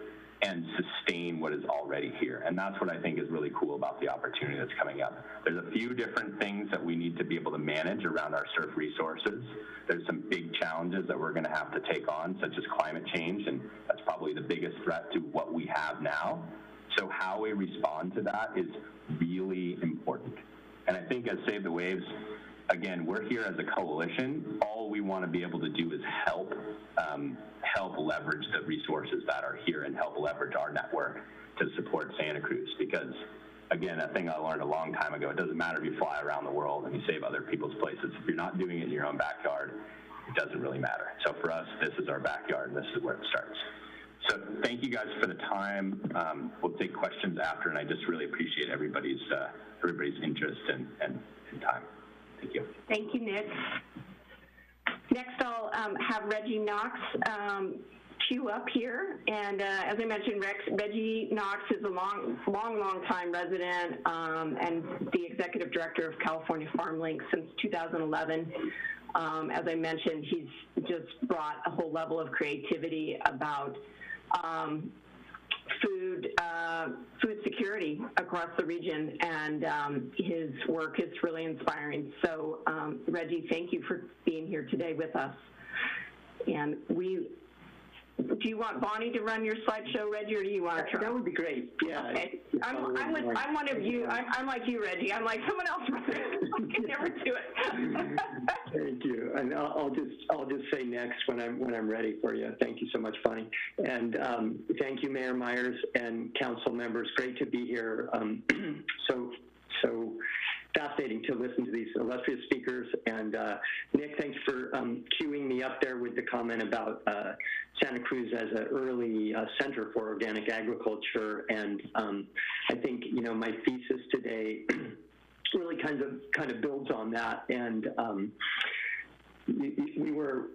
D: and sustain what is already here. And that's what I think is really cool about the opportunity that's coming up. There's a few different things that we need to be able to manage around our surf resources. There's some big challenges that we're going to have to take on, such as climate change, and that's probably the biggest threat to what we have now. So how we respond to that is really important. And I think as Save the Waves, again, we're here as a coalition. All we want to be able to do is help um, help leverage the resources that are here and help leverage our network to support Santa Cruz. Because again, a thing I learned a long time ago, it doesn't matter if you fly around the world and you save other people's places. If you're not doing it in your own backyard, it doesn't really matter. So for us, this is our backyard and this is where it starts. So thank you guys for the time. Um, we'll take questions after, and I just really appreciate everybody's uh, everybody's interest and, and, and time. Thank you.
A: Thank you, Nick. Next, I'll um, have Reggie Knox um, queue up here. And uh, as I mentioned, Rex, Reggie Knox is a long, long, long time resident um, and the executive director of California FarmLink since 2011. Um, as I mentioned, he's just brought a whole level of creativity about um, food uh, food security across the region, and um, his work is really inspiring. So, um, Reggie, thank you for being here today with us. And we do you want Bonnie to run your slideshow, Reggie, or do you want to try?
E: That would be great, yeah.
A: Okay, I'm, I'm with, I'm one of you, I'm, I'm like you, Reggie, I'm like, someone else I can never do it.
E: Thank you, and I'll, I'll just, I'll just say next when I'm, when I'm ready for you. Thank you so much, Bonnie. And, um, thank you, Mayor Meyers and council members, great to be here. Um, so, so fascinating to listen to these illustrious speakers. And, uh, Nick, thanks for, um, queuing me up there with the comment about, uh, Santa Cruz as an early uh, center for organic agriculture. And, um, I think, you know, my thesis today really kind of kind of builds on that. And um, we, we were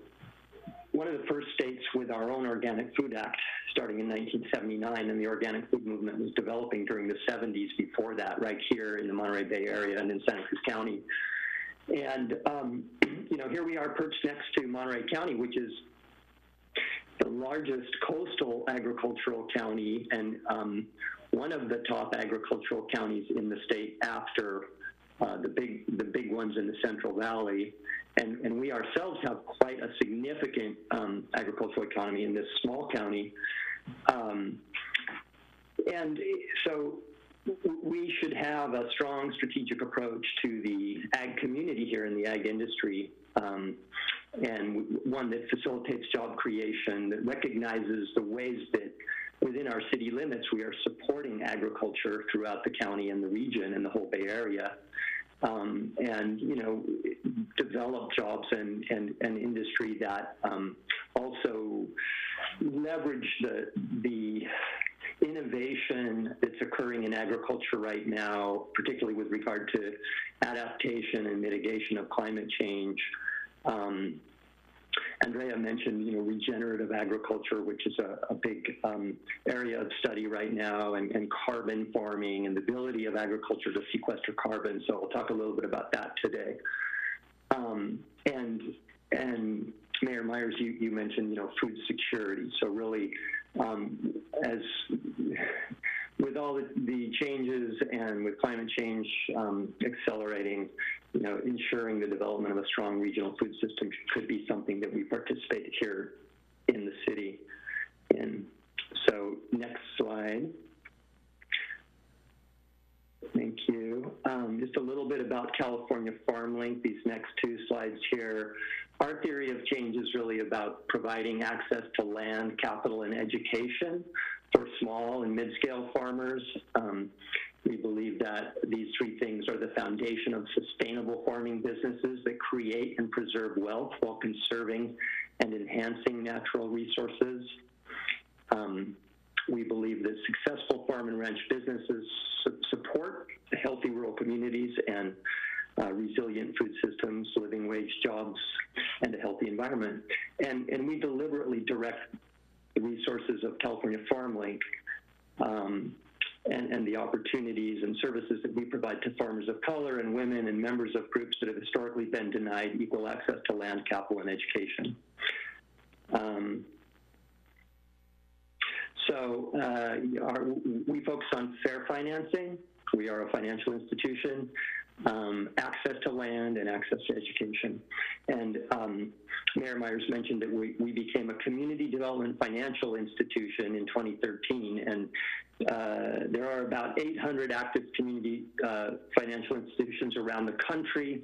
E: one of the first states with our own Organic Food Act starting in 1979, and the organic food movement was developing during the 70s before that, right here in the Monterey Bay area and in Santa Cruz County. And, um, you know, here we are perched next to Monterey County, which is the largest coastal agricultural county and um, one of the top agricultural counties in the state after uh, the big the big ones in the Central Valley, and and we ourselves have quite a significant um, agricultural economy in this small county, um, and so we should have a strong strategic approach to the ag community here in the ag industry. Um, and one that facilitates job creation, that recognizes the ways that within our city limits we are supporting agriculture throughout the county and the region and the whole Bay Area um, and you know develop jobs and and, and industry that um, also leverage the the innovation that's occurring in agriculture right now, particularly with regard to adaptation and mitigation of climate change. Um, Andrea mentioned, you know, regenerative agriculture, which is a, a big um, area of study right now, and, and, carbon farming and the ability of agriculture to sequester carbon. So I'll talk a little bit about that today. Um, and and Mayor Meyers, you, you mentioned, you know, food security. So really, um, as with all the, the, changes and with climate change um, accelerating, you know, ensuring the development of a strong regional food system could be something that we participate here in the city in. So next slide. Thank you. Um, just a little bit about California FarmLink, these next two slides here. Our theory of change is really about providing access to land, capital, and education for small and mid-scale farmers. Um, we believe that these three things are the foundation of sustainable farming businesses that create and preserve wealth while conserving and enhancing natural resources. Um, we believe that successful farm and ranch businesses su support healthy rural communities and uh, resilient food systems, living wage jobs, and a healthy environment. And, and we deliberately direct the resources of California FarmLink um, and, and, the opportunities and services that we provide to farmers of color and women and members of groups that have historically been denied equal access to land, capital, and education. Um, so uh, our, we focus on fair financing. We are a financial institution um, access to land and access to education. And um, Mayor Meyers mentioned that we, we became a community development financial institution in 2013, and uh, there are about 800 active community uh, financial institutions around the country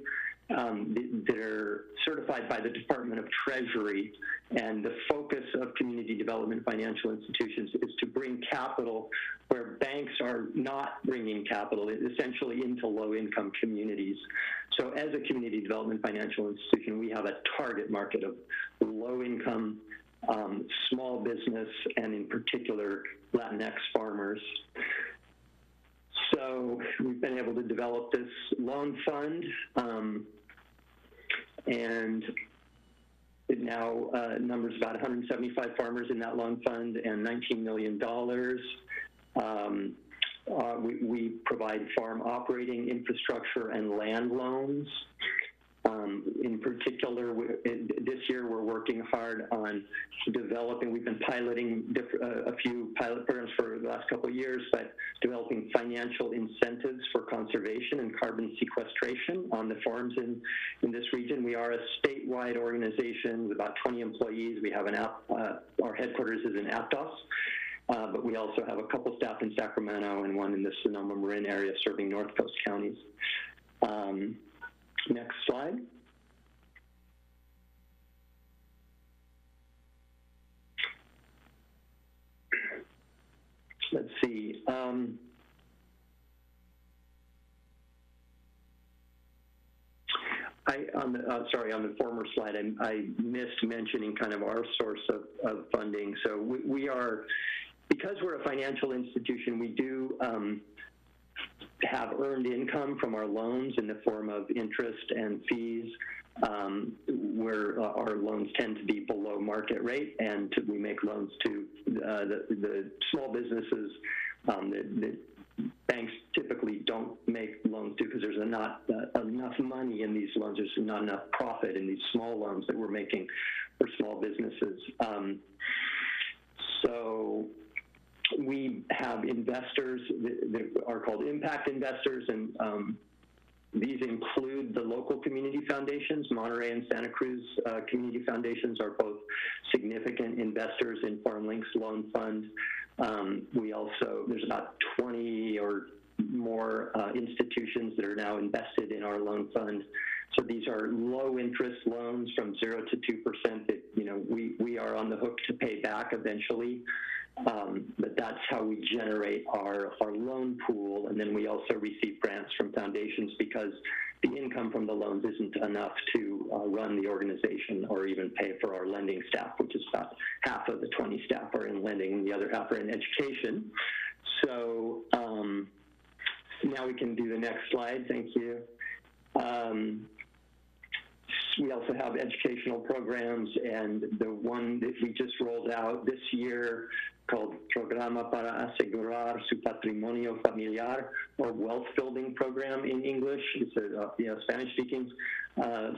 E: um, that are certified by the Department of Treasury. And the focus of community development financial institutions is to bring capital where banks are not bringing capital, essentially into low-income communities. So as a community development financial institution, we have a target market of low-income, um, small business, and in particular, Latinx farmers. So we've been able to develop this loan fund, um, and it now uh, numbers about 175 farmers in that loan fund and $19 million. Um, uh, we, we, provide farm operating infrastructure and land loans. Um, in particular, we, this year we're working hard on developing, we've been piloting diff, uh, a few pilot programs for the last couple of years, but developing financial incentives for conservation and carbon sequestration on the farms in, in this region. We are a statewide organization with about 20 employees. We have an app, uh, our headquarters is in Aptos. Uh, but we also have a couple staff in Sacramento and one in the Sonoma Marin area serving North Coast counties. Um, next slide. Let's see. Um, I, on the, uh, sorry, on the former slide, I, I missed mentioning kind of our source of, of funding. So we, we are, because we're a financial institution, we do um, have earned income from our loans in the form of interest and fees, um, where uh, our loans tend to be below market rate, and to, we make loans to uh, the, the small businesses um, that, that banks typically don't make loans to because there's not uh, enough money in these loans. There's not enough profit in these small loans that we're making for small businesses. Um, so we have investors that, are called impact investors, and um, these include the local community foundations. Monterey and Santa Cruz uh, community foundations are both significant investors in FarmLinks Loan Fund. Um, we also, there's about 20 or more uh, institutions that are now invested in our loan fund. So these are low interest loans from zero to 2% that, you know, we, we are on the hook to pay back eventually. Um, but that's how we generate our, our loan pool. And then we also receive grants from foundations because the income from the loans isn't enough to uh, run the organization or even pay for our lending staff, which is about half of the 20 staff are in lending and the other half are in education. So um, now we can do the next slide. Thank you. Um, we also have educational programs, and the one that we just rolled out this year called Programa para Asegurar Su Patrimonio Familiar, or Wealth Building Program in English. It's a uh, you know, Spanish speaking uh,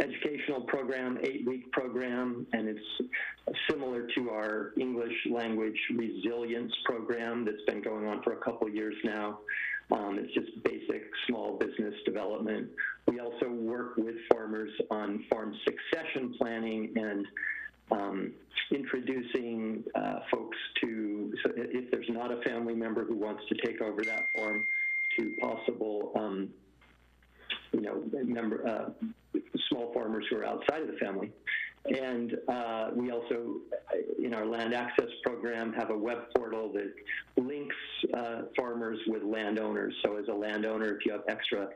E: educational program, eight week program, and it's similar to our English language resilience program that's been going on for a couple years now. Um, it's just basic small business development. We also work with farmers on farm succession planning and um, introducing uh, folks to, so if there's not a family member who wants to take over that farm, to possible, um, you know, member, uh, small farmers who are outside of the family. And uh, we also, in our land access program, have a web portal that links uh, farmers with landowners. So as a landowner, if you have extra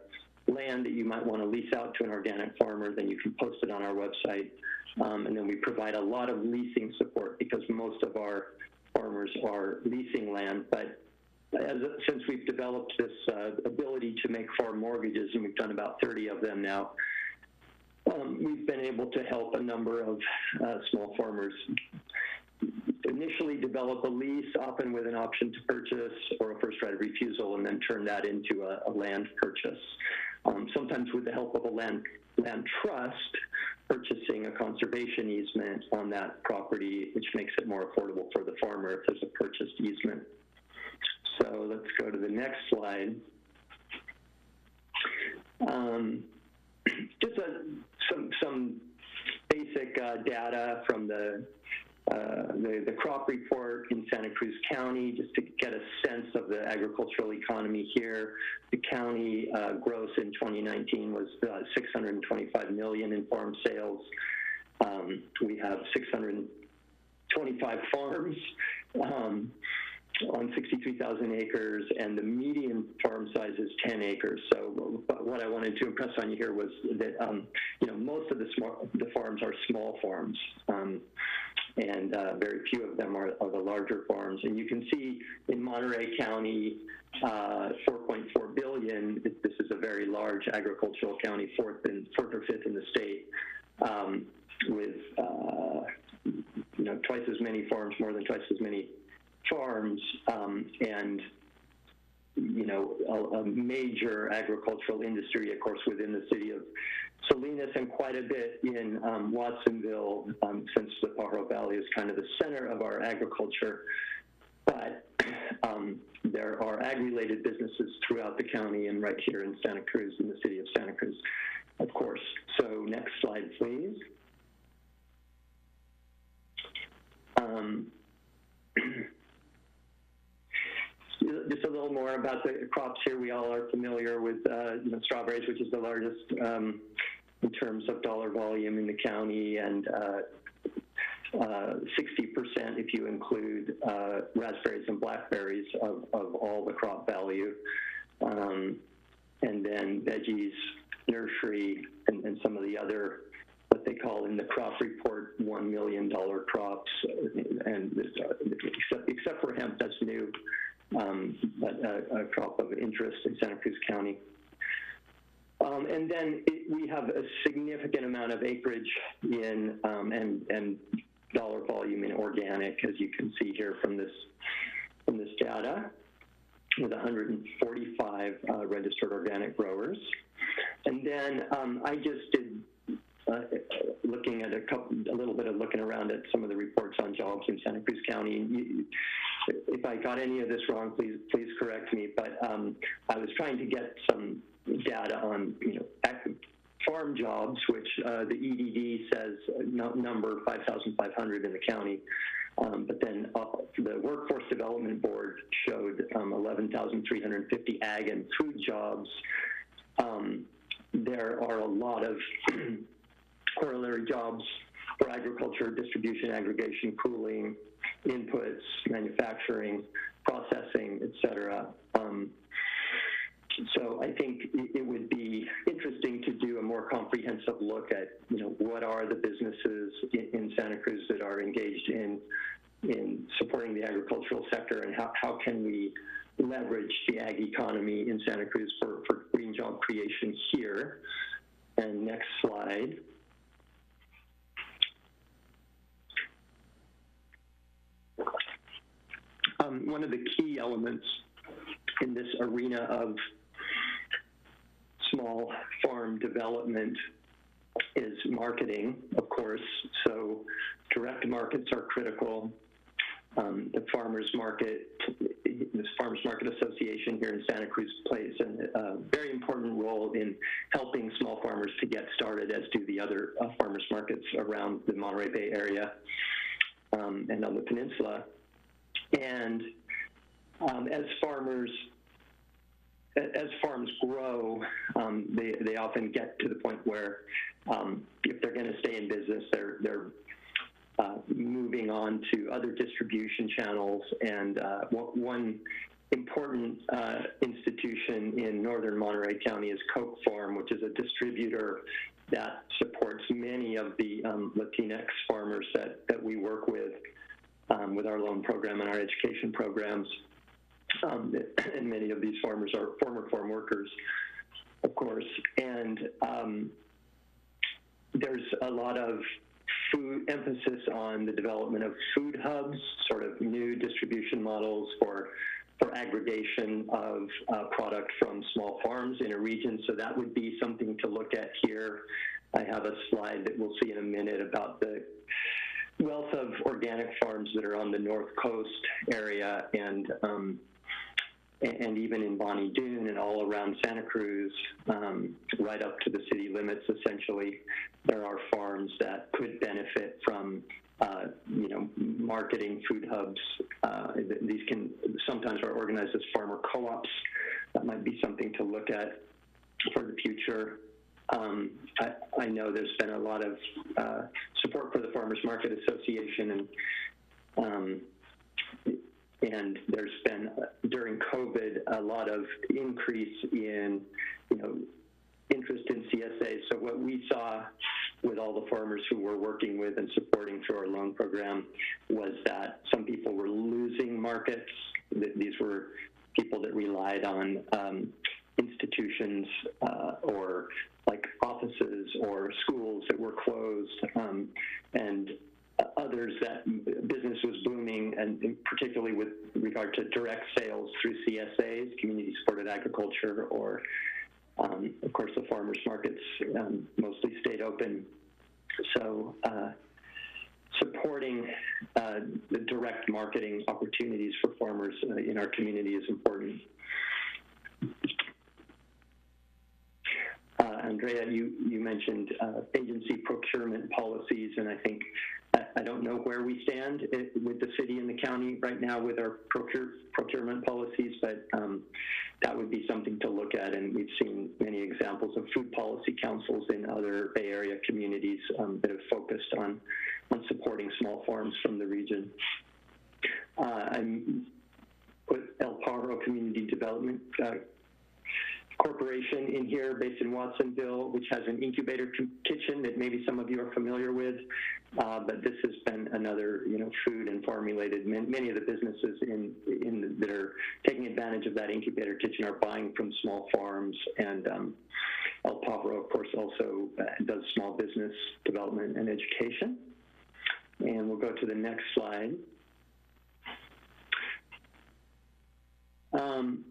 E: land that you might want to lease out to an organic farmer, then you can post it on our website. Um, and then we provide a lot of leasing support because most of our farmers are leasing land. But as, since we've developed this uh, ability to make farm mortgages, and we've done about 30 of them now, um, we've been able to help a number of uh, small farmers initially develop a lease, often with an option to purchase or a first right of refusal, and then turn that into a, a land purchase. Um, sometimes with the help of a land land trust, purchasing a conservation easement on that property, which makes it more affordable for the farmer if there's a purchased easement. So let's go to the next slide. Um, just a, some some basic uh, data from the, the, the crop report in Santa Cruz County, just to get a sense of the agricultural economy here. The county uh, gross in 2019 was uh, 625 million in farm sales. Um, we have 625 farms. Um, on 63,000 acres, and the median farm size is 10 acres. So, what I wanted to impress on you here was that um, you know most of the small the farms are small farms, um, and uh, very few of them are, are, the larger farms. And you can see in Monterey County, uh, 4.4 billion. This is a very large agricultural county, fourth and fourth or fifth in the state, um, with uh, you know twice as many farms, more than twice as many farms, um, and you know, a, a major agricultural industry, of course, within the city of Salinas and quite a bit in um, Watsonville, um, since the Pajaro Valley is kind of the center of our agriculture. But um, there are ag-related businesses throughout the county and right here in Santa Cruz, in the city of Santa Cruz, of course. So next slide, please. Um, just a little more about the crops here. We all are familiar with uh, you know, strawberries, which is the largest um, in terms of dollar volume in the county, and uh, uh, 60% if you include uh, raspberries and blackberries of, of all the crop value. Um, and then veggies, nursery, and, and some of the other what they call in the crop report $1 million crops, and uh, except, except for hemp, that's new, um, a, a, crop of interest in Santa Cruz County. Um, and then it, we have a significant amount of acreage in um, and, and dollar volume in organic, as you can see here from this, from this data, with 145 uh, registered organic growers. And then um, I just did uh, looking at a couple, a little bit of looking around at some of the reports on jobs in Santa Cruz County. You, if I got any of this wrong, please please correct me. But um, I was trying to get some data on you know farm jobs, which uh, the EDD says uh, number 5,500 in the county. Um, but then uh, the Workforce Development Board showed um, 11,350 ag and food jobs. Um, there are a lot of corollary jobs for agriculture, distribution, aggregation, cooling, inputs, manufacturing, processing, et cetera. Um, so I think it would be interesting to do a more comprehensive look at, you know, what are the businesses in, in Santa Cruz that are engaged in in supporting the agricultural sector, and how, how can we leverage the ag economy in Santa Cruz for, for green job creation here. And next slide. Um, one of the key elements in this arena of small farm development is marketing, of course. So direct markets are critical. Um, the farmers market, this Farmers Market Association here in Santa Cruz plays a uh, very important role in helping small farmers to get started, as do the other uh, farmers markets around the Monterey Bay area um, and on the peninsula. And um, as farmers as farms grow, um, they, they often get to the point where um, if they're going to stay in business, they're, they're uh, moving on to other distribution channels. And uh, one important uh, institution in northern Monterey County is Coke Farm, which is a distributor that supports many of the um, Latinx farmers that, that we work with um, with our loan program and our education programs. Um, and many of these farmers are former farm workers, of course. And um, there's a lot of food emphasis on the development of food hubs, sort of new distribution models for for aggregation of uh, product from small farms in a region. So that would be something to look at here. I have a slide that we'll see in a minute about the wealth of organic farms that are on the north coast area and um, and even in Bonny Doon and all around Santa Cruz, um, right up to the city limits, essentially, there are farms that could benefit from, uh, you know, marketing food hubs. Uh, these can sometimes are organized as farmer co-ops. That might be something to look at for the future. Um, I, I, know there's been a lot of uh, support for the Farmers Market Association and um, and there's been during COVID a lot of increase in you know interest in CSA. So what we saw with all the farmers who we're working with and supporting through our loan program was that some people were losing markets. These were people that relied on um, institutions uh, or like offices or schools that were closed um, and others that business was booming, and and particularly with regard to direct sales through CSAs, community supported agriculture, or um, of course the farmers markets um, mostly stayed open. So uh, supporting uh, the direct marketing opportunities for farmers uh, in our community is important. Uh, Andrea, you, you mentioned uh, agency procurement policies, and I think I, don't know where we stand it, with the city and the county right now with our procure, procurement policies, but um, that would be something to look at. And we've seen many examples of food policy councils in other Bay Area communities um, that have focused on on supporting small farms from the region. Uh, I put El Pájaro Community Development uh, Corporation in here based in Watsonville, which has an incubator kitchen that maybe some of you are familiar with. Uh, but this has been another, you know, food and farm related. Many of the businesses in, in that are taking advantage of that incubator kitchen are buying from small farms. And um, El Pájaro, of course, also uh, does small business development and education. And we'll go to the next slide. Um,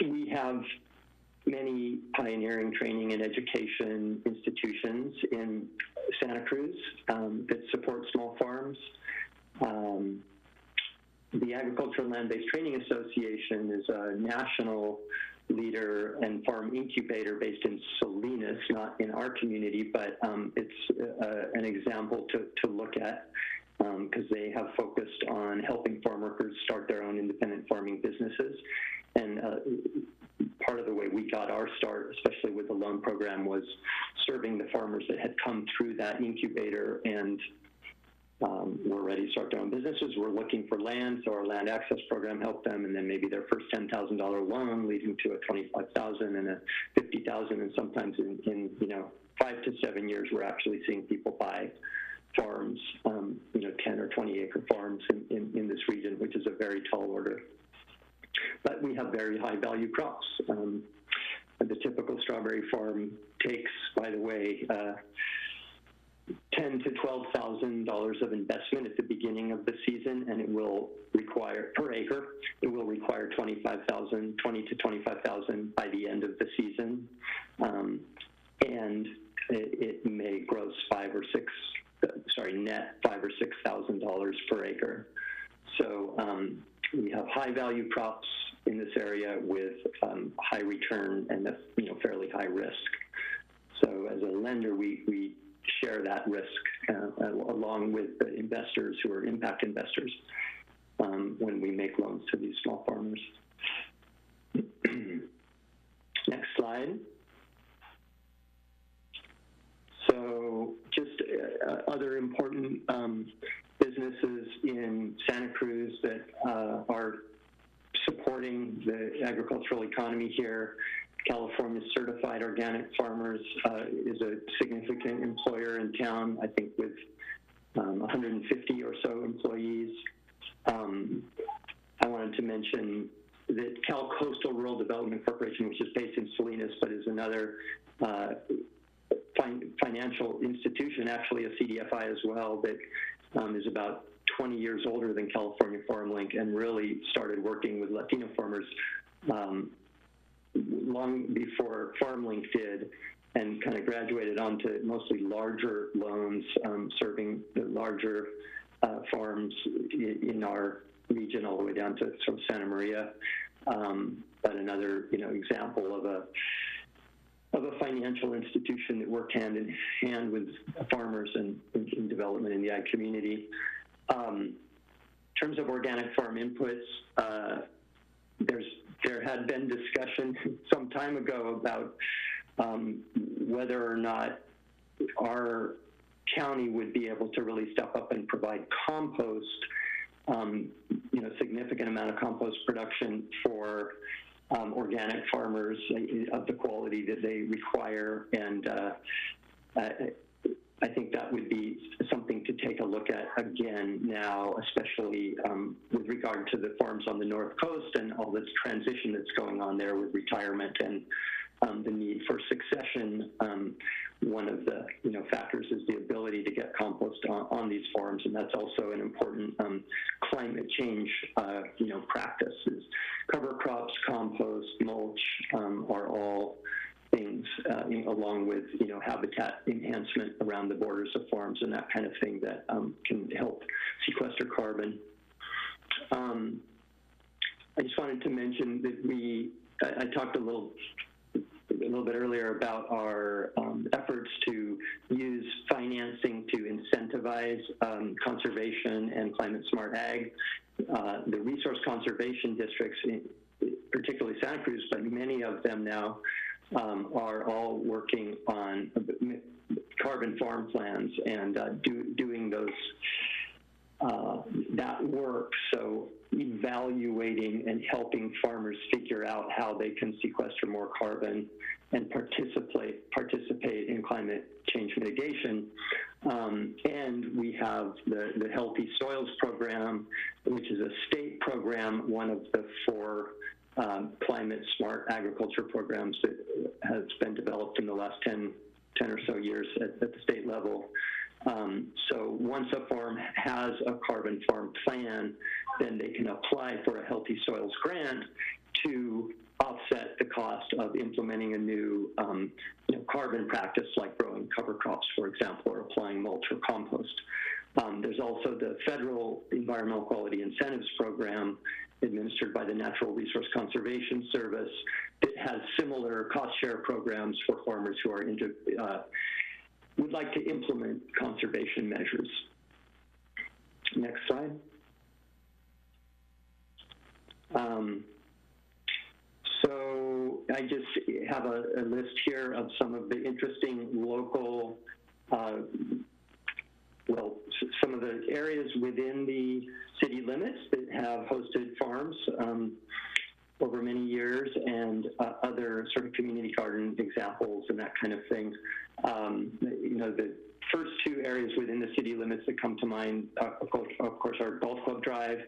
E: we have many pioneering training and education institutions in Santa Cruz um, that support small farms. Um, the Agricultural Land-Based Training Association is a national leader and farm incubator based in Salinas, not in our community, but um, it's uh, an example to, to look at because um, they have focused on helping farm workers start their own independent farming businesses. And uh, part of the way we got our start, especially with the loan program, was serving the farmers that had come through that incubator and um, were ready to start their own businesses. We're looking for land, so our land access program helped them, and then maybe their first ten thousand dollar loan leading to a twenty-five thousand and a fifty thousand, and sometimes in, in you know five to seven years, we're actually seeing people buy farms, um, you know, 10 or 20 acre farms in, in, in, this region, which is a very tall order. But we have very high value crops. Um, the typical strawberry farm takes, by the way, uh, ten to twelve thousand dollars of investment at the beginning of the season, and it will require per acre. It will require twenty-five thousand, twenty to twenty-five thousand by the end of the season, um, and it, it may gross five or six sorry, net five or six thousand dollars per acre. So um, we have high value crops in this area with um, high return and you know fairly high risk. So as a lender, we we share that risk uh, along with the investors who are impact investors um, when we make loans to these small farmers. Next slide. So just uh, other important um, businesses in Santa Cruz that uh, are supporting the agricultural economy here. California Certified Organic Farmers uh, is a significant employer in town, I think with um, 150 or so employees. Um, I wanted to mention that Cal Coastal Rural Development Corporation, which is based in Salinas, but is another uh, fin financial institution, actually a CDFI as well, that um, is about 20 years older than California FarmLink and really started working with Latino farmers um, long before FarmLink did and kind of graduated onto mostly larger loans um, serving the larger uh, farms in our region all the way down to sort of Santa Maria. Um, but another, you know, example of a of a financial institution that worked hand in hand with farmers and in, development in the ag community. Um, in terms of organic farm inputs, uh, there's there had been discussion some time ago about um, whether or not our county would be able to really step up and provide compost, um, you know, significant amount of compost production for um, organic farmers of the quality that they require. And uh, I, I, think that would be something to take a look at again now, especially um, with regard to the farms on the North Coast and all this transition that's going on there with retirement and um, the need for succession. Um, one of the you know factors is the ability to get compost on, on these farms, and that's also an important um, climate change, uh, you know, practices. Cover crops, compost, mulch um, are all things, uh, along with you know habitat enhancement around the borders of farms and that kind of thing that um, can help sequester carbon. Um, I just wanted to mention that we, I, I talked a little a little bit earlier about our um, efforts to use financing to incentivize um, conservation and climate smart ag. Uh, the resource conservation districts, particularly Santa Cruz, but many of them now um, are all working on carbon farm plans and uh, do, doing those uh, that work. So evaluating and helping farmers figure out how they can sequester more carbon and participate participate in climate change mitigation. Um, and we have the, the Healthy Soils Program, which is a state program, one of the four um, climate smart agriculture programs that has been developed in the last 10, 10 or so years at, at the state level. Um, so once a farm has a carbon farm plan, then they can apply for a healthy soils grant to offset the cost of implementing a new um, you know, carbon practice like growing cover crops, for example, or applying mulch or compost. Um, there's also the federal environmental quality incentives program administered by the Natural Resource Conservation Service that has similar cost share programs for farmers who are into, uh, would like to implement conservation measures. Next slide. Um, so I just have a, a, list here of some of the interesting local, uh, well, some of the areas within the city limits that have hosted farms um, over many years and uh, other sort of community garden examples and that kind of thing. Um, you know, the first two areas within the city limits that come to mind, uh, of, course, of course, are Golf Club Drive,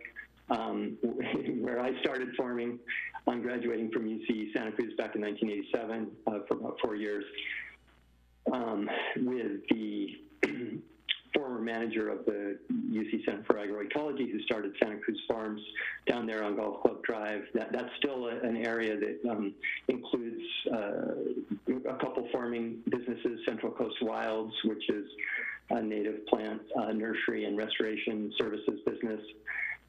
E: um, where I started farming on graduating from UC Santa Cruz back in 1987 uh, for about four years, um, with the former manager of the UC Center for Agroecology who started Santa Cruz Farms down there on Golf Club Drive. That, that's still a, an area that um, includes uh, a couple farming businesses, Central Coast Wilds, which is a native plant uh, nursery and restoration services business.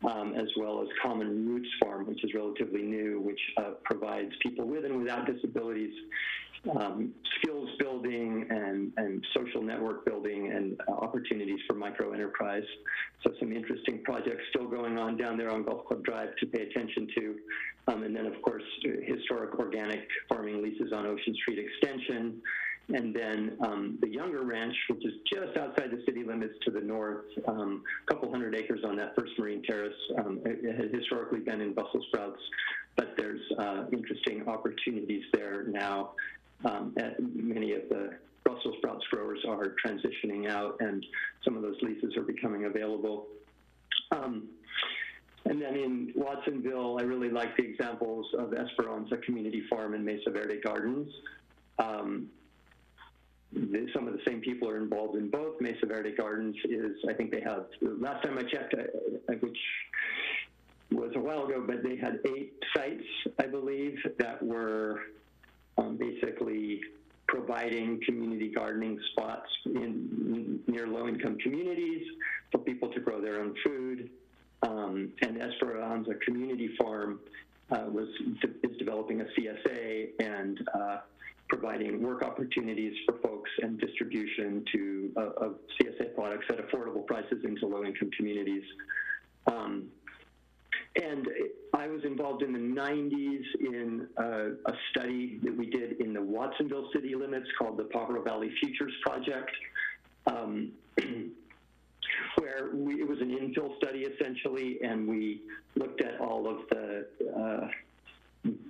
E: Um, as well as Common Roots Farm, which is relatively new, which uh, provides people with and without disabilities um, skills building and, and social network building and uh, opportunities for micro enterprise. So some interesting projects still going on down there on Golf Club Drive to pay attention to. Um, and then, of course, historic organic farming leases on Ocean Street Extension. And then um, the Younger Ranch, which is just outside the city limits to the north, um, a couple hundred acres on that first marine terrace. Um, it, it has historically been in Brussels sprouts, but there's uh, interesting opportunities there now um, many of the Brussels sprouts growers are transitioning out, and some of those leases are becoming available. Um, and then in Watsonville, I really like the examples of Esperanza Community Farm and Mesa Verde Gardens. Um, the, some of the same people are involved in both. Mesa Verde Gardens is, I think they have, last time I checked, uh, which was a while ago, but they had eight sites, I believe, that were um, basically providing community gardening spots in near low-income communities for people to grow their own food. Um, and Esperanza Community Farm uh, was is developing a CSA and uh, providing work opportunities for folks and distribution to uh, of CSA products at affordable prices into low-income communities. Um, and I was involved in the 90s in a study that we did in the Watsonville city limits called the Pajaro Valley Futures Project, um, where we, it was an infill study essentially, and we looked at all of the uh,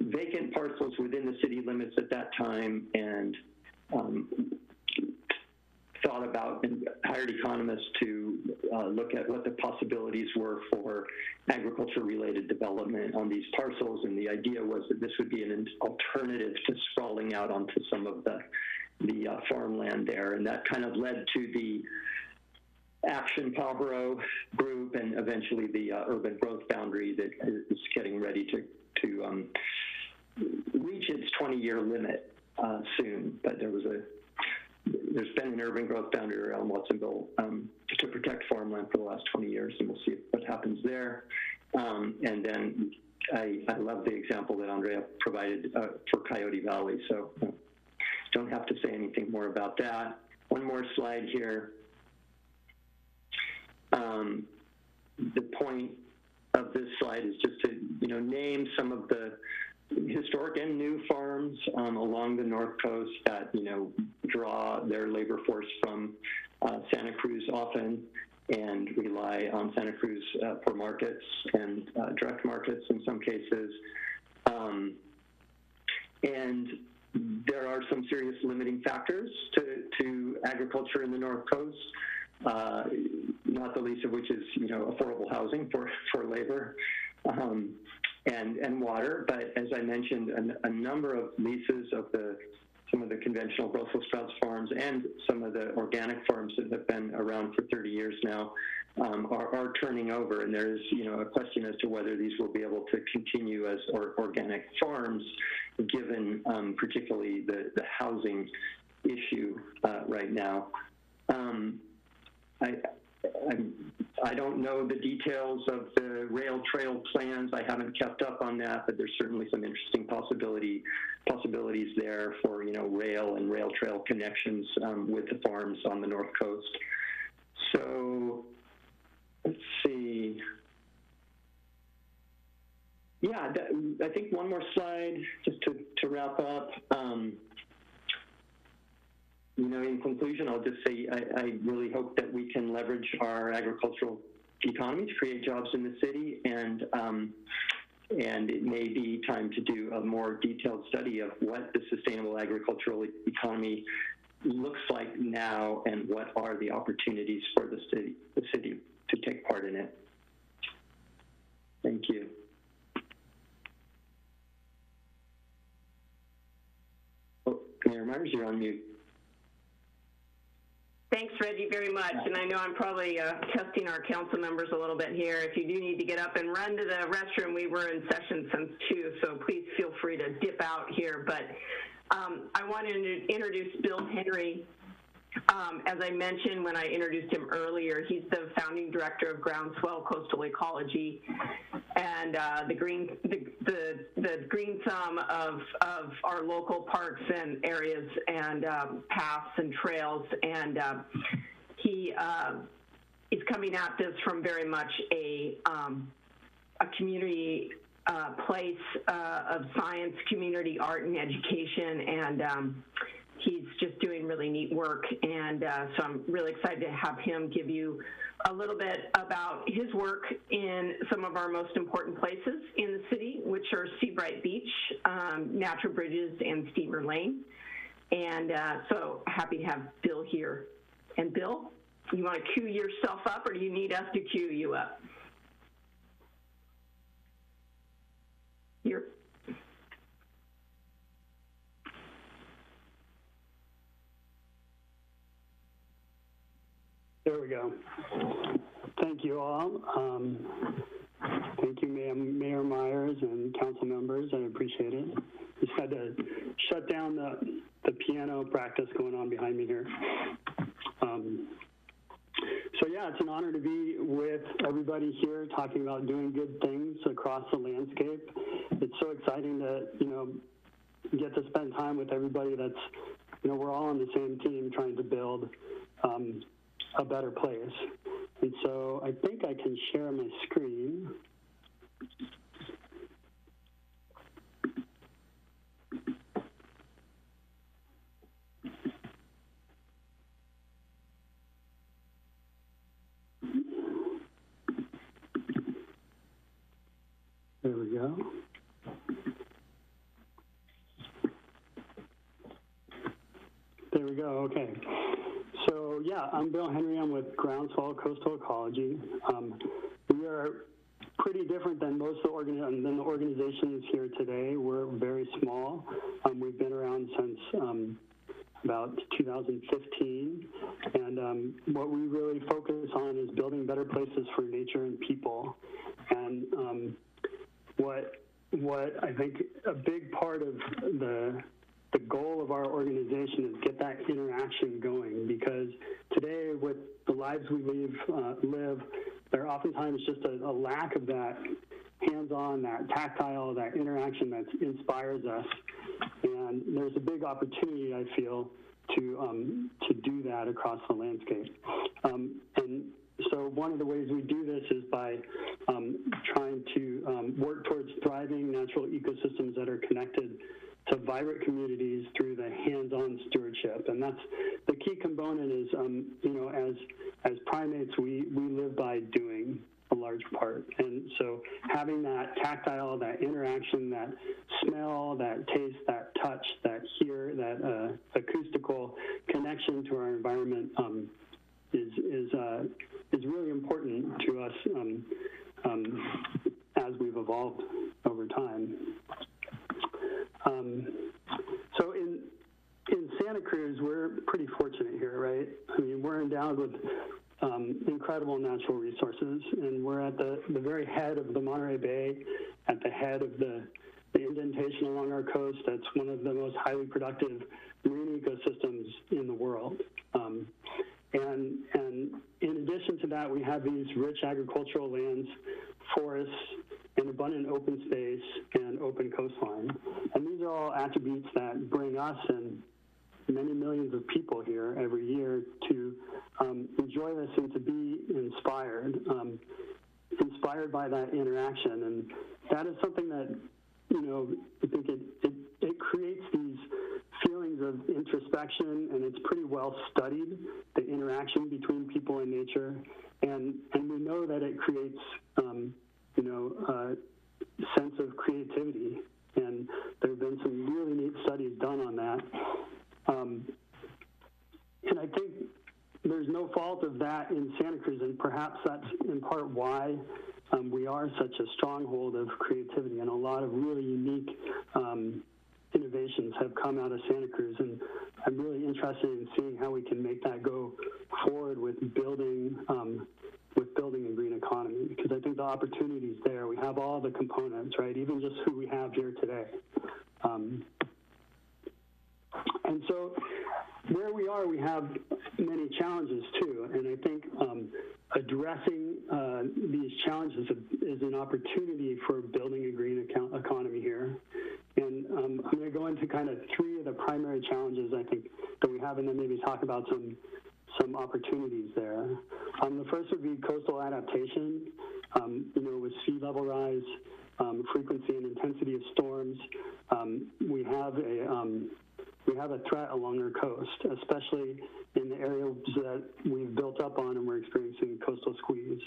E: vacant parcels within the city limits at that time and um, thought about and hired economists to uh, look at what the possibilities were for agriculture-related development on these parcels. And the idea was that this would be an alternative to sprawling out onto some of the the uh, farmland there, and that kind of led to the Action Pajaro Group and eventually the uh, urban growth boundary that is getting ready to, to um, reach its 20-year limit uh, soon. But there was a there's been an urban growth boundary around Watsonville um, to protect farmland for the last 20 years, and we'll see what happens there. Um, and then I, I love the example that Andrea provided uh, for Coyote Valley, so uh, don't have to say anything more about that. One more slide here. Um, the point of this slide is just to, you know, name some of the historic and new farms um, along the north coast that you know draw their labor force from uh, Santa Cruz often and rely on Santa Cruz uh, for markets and uh, direct markets in some cases. Um, and there are some serious limiting factors to, to agriculture in the north coast. Uh, not the least of which is, you know, affordable housing for, for labor. Um, and, and water. But as I mentioned, a, number of leases of the some of the conventional Brussels sprouts farms and some of the organic farms that have been around for 30 years now um, are, are, turning over, and there is you know a question as to whether these will be able to continue as or, organic farms, given um, particularly the the housing issue uh, right now. Um, I, I don't know the details of the rail trail plans. I haven't kept up on that, but there's certainly some interesting possibility possibilities there for you know rail and rail trail connections um, with the farms on the north coast. So let's see. Yeah, that, I think one more slide just to, to wrap up. Um, you know, in conclusion, I'll just say I, I, really hope that we can leverage our agricultural economy to create jobs in the city, and um, and it may be time to do a more detailed study of what the sustainable agricultural economy looks like now, and what are the opportunities for the city, the city to take part in it. Thank you. Oh, Mayor Meyers, you're on mute.
A: Thanks, Reggie, very much. And I know I'm probably uh, testing our council members a little bit here. If you do need to get up and run to the restroom, we were in session since 2, so please feel free to dip out here. But um, I want to introduce Bill Henry. Um, as I mentioned when I introduced him earlier, he's the founding director of Groundswell Coastal Ecology and uh, the green the, the, the green thumb of of our local parks and areas and um, paths and trails. And uh, he uh, is coming at this from very much a um, a community uh, place uh, of science, community art, and education, and um, he's just doing really neat work. And uh, so I'm really excited to have him give you a little bit about his work in some of our most important places in the city, which are Seabright Beach, um, Natural Bridges, and Steamer Lane. And uh, so happy to have Bill here. And Bill, you want to cue yourself up or do you need us to cue you up? You're
F: There we go. Thank you all. Um, thank you, Mayor, Mayor Meyers and council members. I appreciate it. Just had to shut down the, the piano practice going on behind me here. Um, so yeah, it's an honor to be with everybody here talking about doing good things across the landscape. It's so exciting to, you know, get to spend time with everybody that's, you know, we're all on the same team trying to build um, a better place. And so I think I can share my screen. There we go. There we go, okay. Yeah, I'm Bill Henry. I'm with Groundswell Coastal Ecology. Um, we are pretty different than most of the, organi- than the organizations here today. We're very small. Um, we've been around since um, about 2015. And um, what we really focus on is building better places for nature and people. And um, what what I think a big part of the the goal of our organization is get that interaction going because today with the lives we live, uh, live there oftentimes just a, a lack of that hands-on, that tactile, that interaction that inspires us. And there's a big opportunity, I feel, to um, to do that across the landscape. Um, and so one of the ways we do this is by um, trying to um, work towards thriving natural ecosystems that are connected to vibrant communities through the hands-on stewardship. And that's the key component is, um, you know, as, as primates, we, we live by doing a large part. And so having that tactile, that interaction, that smell, that taste, that touch, that hear, that uh, acoustical connection to our environment um, is, is, uh, is really important to us um, um, as we've evolved over time. Um, so in in Santa Cruz, we're pretty fortunate here, right? I mean, we're endowed with um, incredible natural resources, and we're at the, the very head of the Monterey Bay, at the head of the, the indentation along our coast. That's one of the most highly productive marine ecosystems in the world. Um, and, and in addition to that, we have these rich agricultural lands, forests, and abundant open space and open coastline. And these are all attributes that bring us and many millions of people here every year to um, enjoy this and to be inspired, um, inspired by that interaction. And that is something that, you know, I think it, it, it creates these feelings of introspection and it's pretty well studied, the interaction between people and nature. And, and we know that it creates, um, you know, a sense of creativity. And there have been some really neat studies done on that. Um, and I think there's no fault of that in Santa Cruz, and perhaps that's in part why um, we are such a stronghold of creativity, and a lot of really unique um, innovations have come out of Santa Cruz. And I'm really interested in seeing how we can make that go forward with building um, with building a green economy because I think the opportunity is there. We have all the components, right? Even just who we have here today. Um, and so where we are, we have many challenges too. And I think um, addressing uh, these challenges is an opportunity for building a green economy here. And um, I'm going to go into kind of three of the primary challenges I think that we have, and then maybe talk about some some opportunities there. Um, the first would be coastal adaptation. Um, you know, with sea level rise, um, frequency and intensity of storms, um, we have a we have a threat along our coast, especially in the areas that we've built up on and we're experiencing coastal squeeze.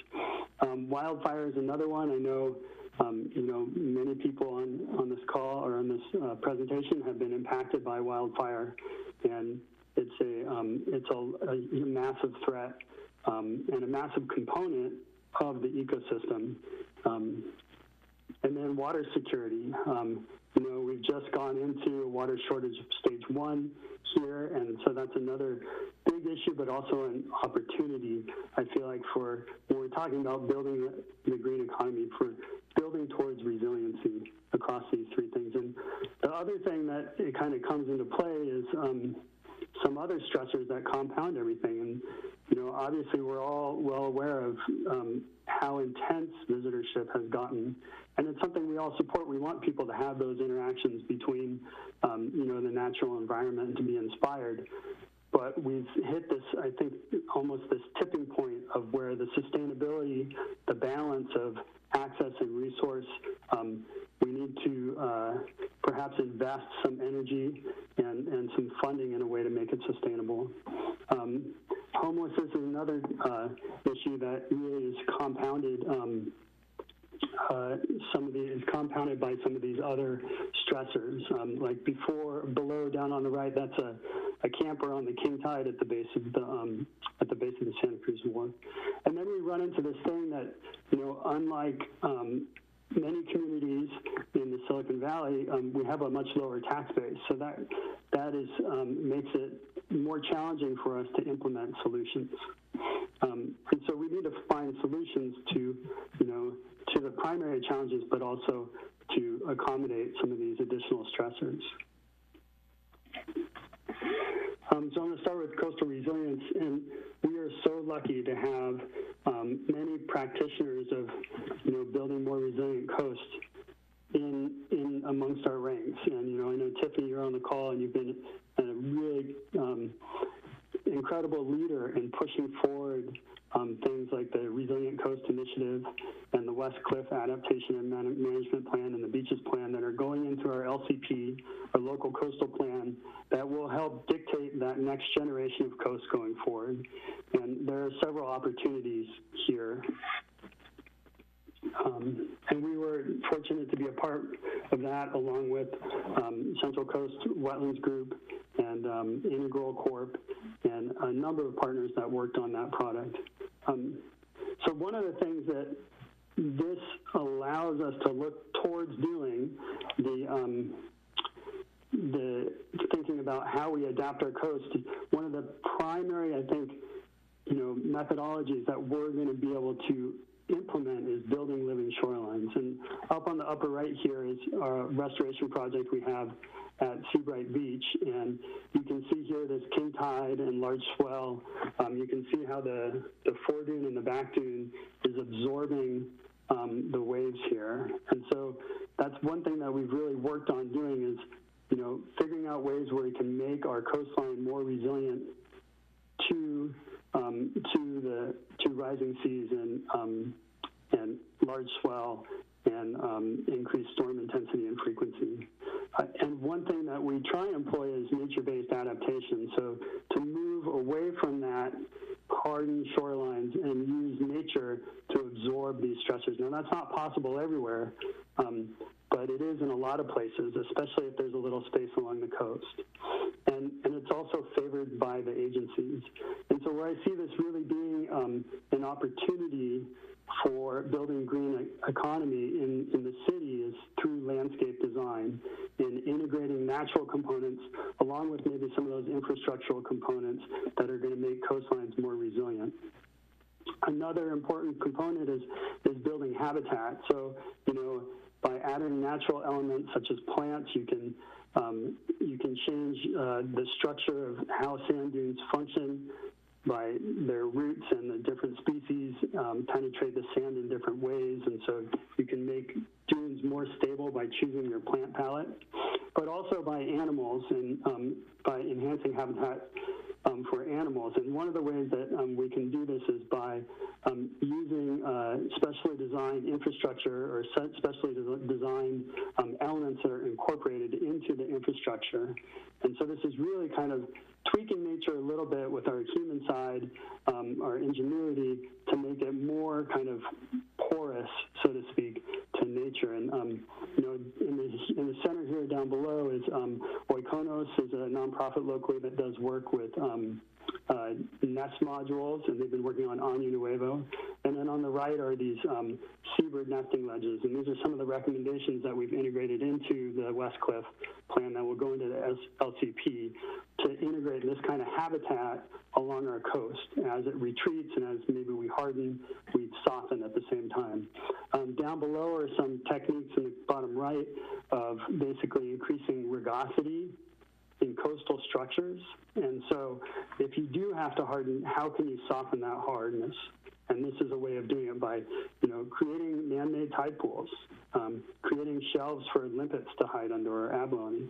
F: Um, wildfire is another one. I know, um, you know, many people on, on this call or on this uh, presentation have been impacted by wildfire, and it's a um, it's a, a, massive threat um, and a massive component of the ecosystem. Um, and then water security. You know, we've just gone into water shortage of stage one here, and so that's another big issue, but also an opportunity, I feel like, for when we're talking about building the green economy, for building towards resiliency across these three things. And the other thing that it kind of comes into play is um, some other stressors that compound everything. And, you know, obviously we're all well aware of um, how intense visitorship has gotten. And it's something we all support. We want people to have those interactions between, um, you know, the natural environment and to be inspired. But we've hit this, I think, almost this tipping point of where the sustainability, the balance of access and resource, um, we need to uh, perhaps invest some energy and, and some funding in a way to make it sustainable. Um, homelessness is another uh, issue that really is compounded. Uh, some of the is compounded by some of these other stressors. Um, like before, below, down on the right, that's a, a camper on the King Tide at the base of the um, at the base of the Santa Cruz Wharf. And then we run into this thing that you know, unlike um, many communities in the Silicon Valley, um, we have a much lower tax base. So that, that is, um, makes it more challenging for us to implement solutions. Um, and so we need to find solutions to, you know, to the primary challenges, but also to accommodate some of these additional stressors. Um, so I'm going to start with coastal resilience, and we are so lucky to have um, many practitioners of, you know, building more resilient coasts in in amongst our ranks. And you know, I know Tiffany, you're on the call, and you've been a really um, incredible leader in pushing forward um, things like the Resilient Coast Initiative and the West Cliff Adaptation and Man- Management Plan and the Beaches Plan that are going into our LCP, our local coastal plan, that will help dictate that next generation of coast going forward. And there are several opportunities here. Um, and we were fortunate to be a part of that along with um, Central Coast Wetlands Group and um, Integral Corp and a number of partners that worked on that product. Um, so one of the things that this allows us to look towards doing the um, the thinking about how we adapt our coast. One of the primary, I think, you know, methodologies that we're going to be able to implement is building living shorelines. And up on the upper right here is our restoration project we have at Seabright Beach. And you can see here this king tide and large swell. Um, you can see how the, the foredune and the back dune is absorbing um, the waves here. And so that's one thing that we've really worked on doing is, you know, figuring out ways where we can make our coastline more resilient to um, to the to rising seas and um, and large swell and um, increased storm intensity and frequency. Uh, and one thing that we try and employ is nature-based adaptation. So to move away from that hardened shorelines and use nature to absorb these stressors. Now that's not possible everywhere, um, but it is in a lot of places, especially if there's a little space along the coast. And, and it's also favored by the agencies. And so where I see this really being um, an opportunity for building green economy in, in the city is through landscape design and integrating natural components along with maybe some of those infrastructural components that are going to make coastlines more resilient. Another important component is, is building habitat. So, you know, by adding natural elements such as plants, you can um, you can change uh, the structure of how sand dunes function by their roots and the different species um, penetrate the sand in different ways, and so you can make dunes more stable by choosing your plant palette, but also by animals and um, by enhancing habitat um, for animals. And one of the ways that um, we can do this is by um, using uh, specially designed infrastructure or specially designed um, elements that are incorporated into the infrastructure. And so this is really kind of tweaking nature a little bit with our human side, um, our ingenuity, to make it more kind of porous, so to speak, to nature. And um, you know, in the in the center here down below is um, Oikonos is a nonprofit locally that does work with um, uh, nest modules, and they've been working on Año Nuevo. And then on the right are these um, seabird nesting ledges, and these are some of the recommendations that we've integrated into the West Cliff plan that will go into the LCP to integrate this kind of habitat along our coast. As it retreats and as maybe we harden, we soften at the same time. Um, down below are some techniques in the bottom right of basically increasing rugosity coastal structures. And so if you do have to harden, how can you soften that hardness? And this is a way of doing it by, you know, creating man-made tide pools, um, creating shelves for limpets to hide under or abalone.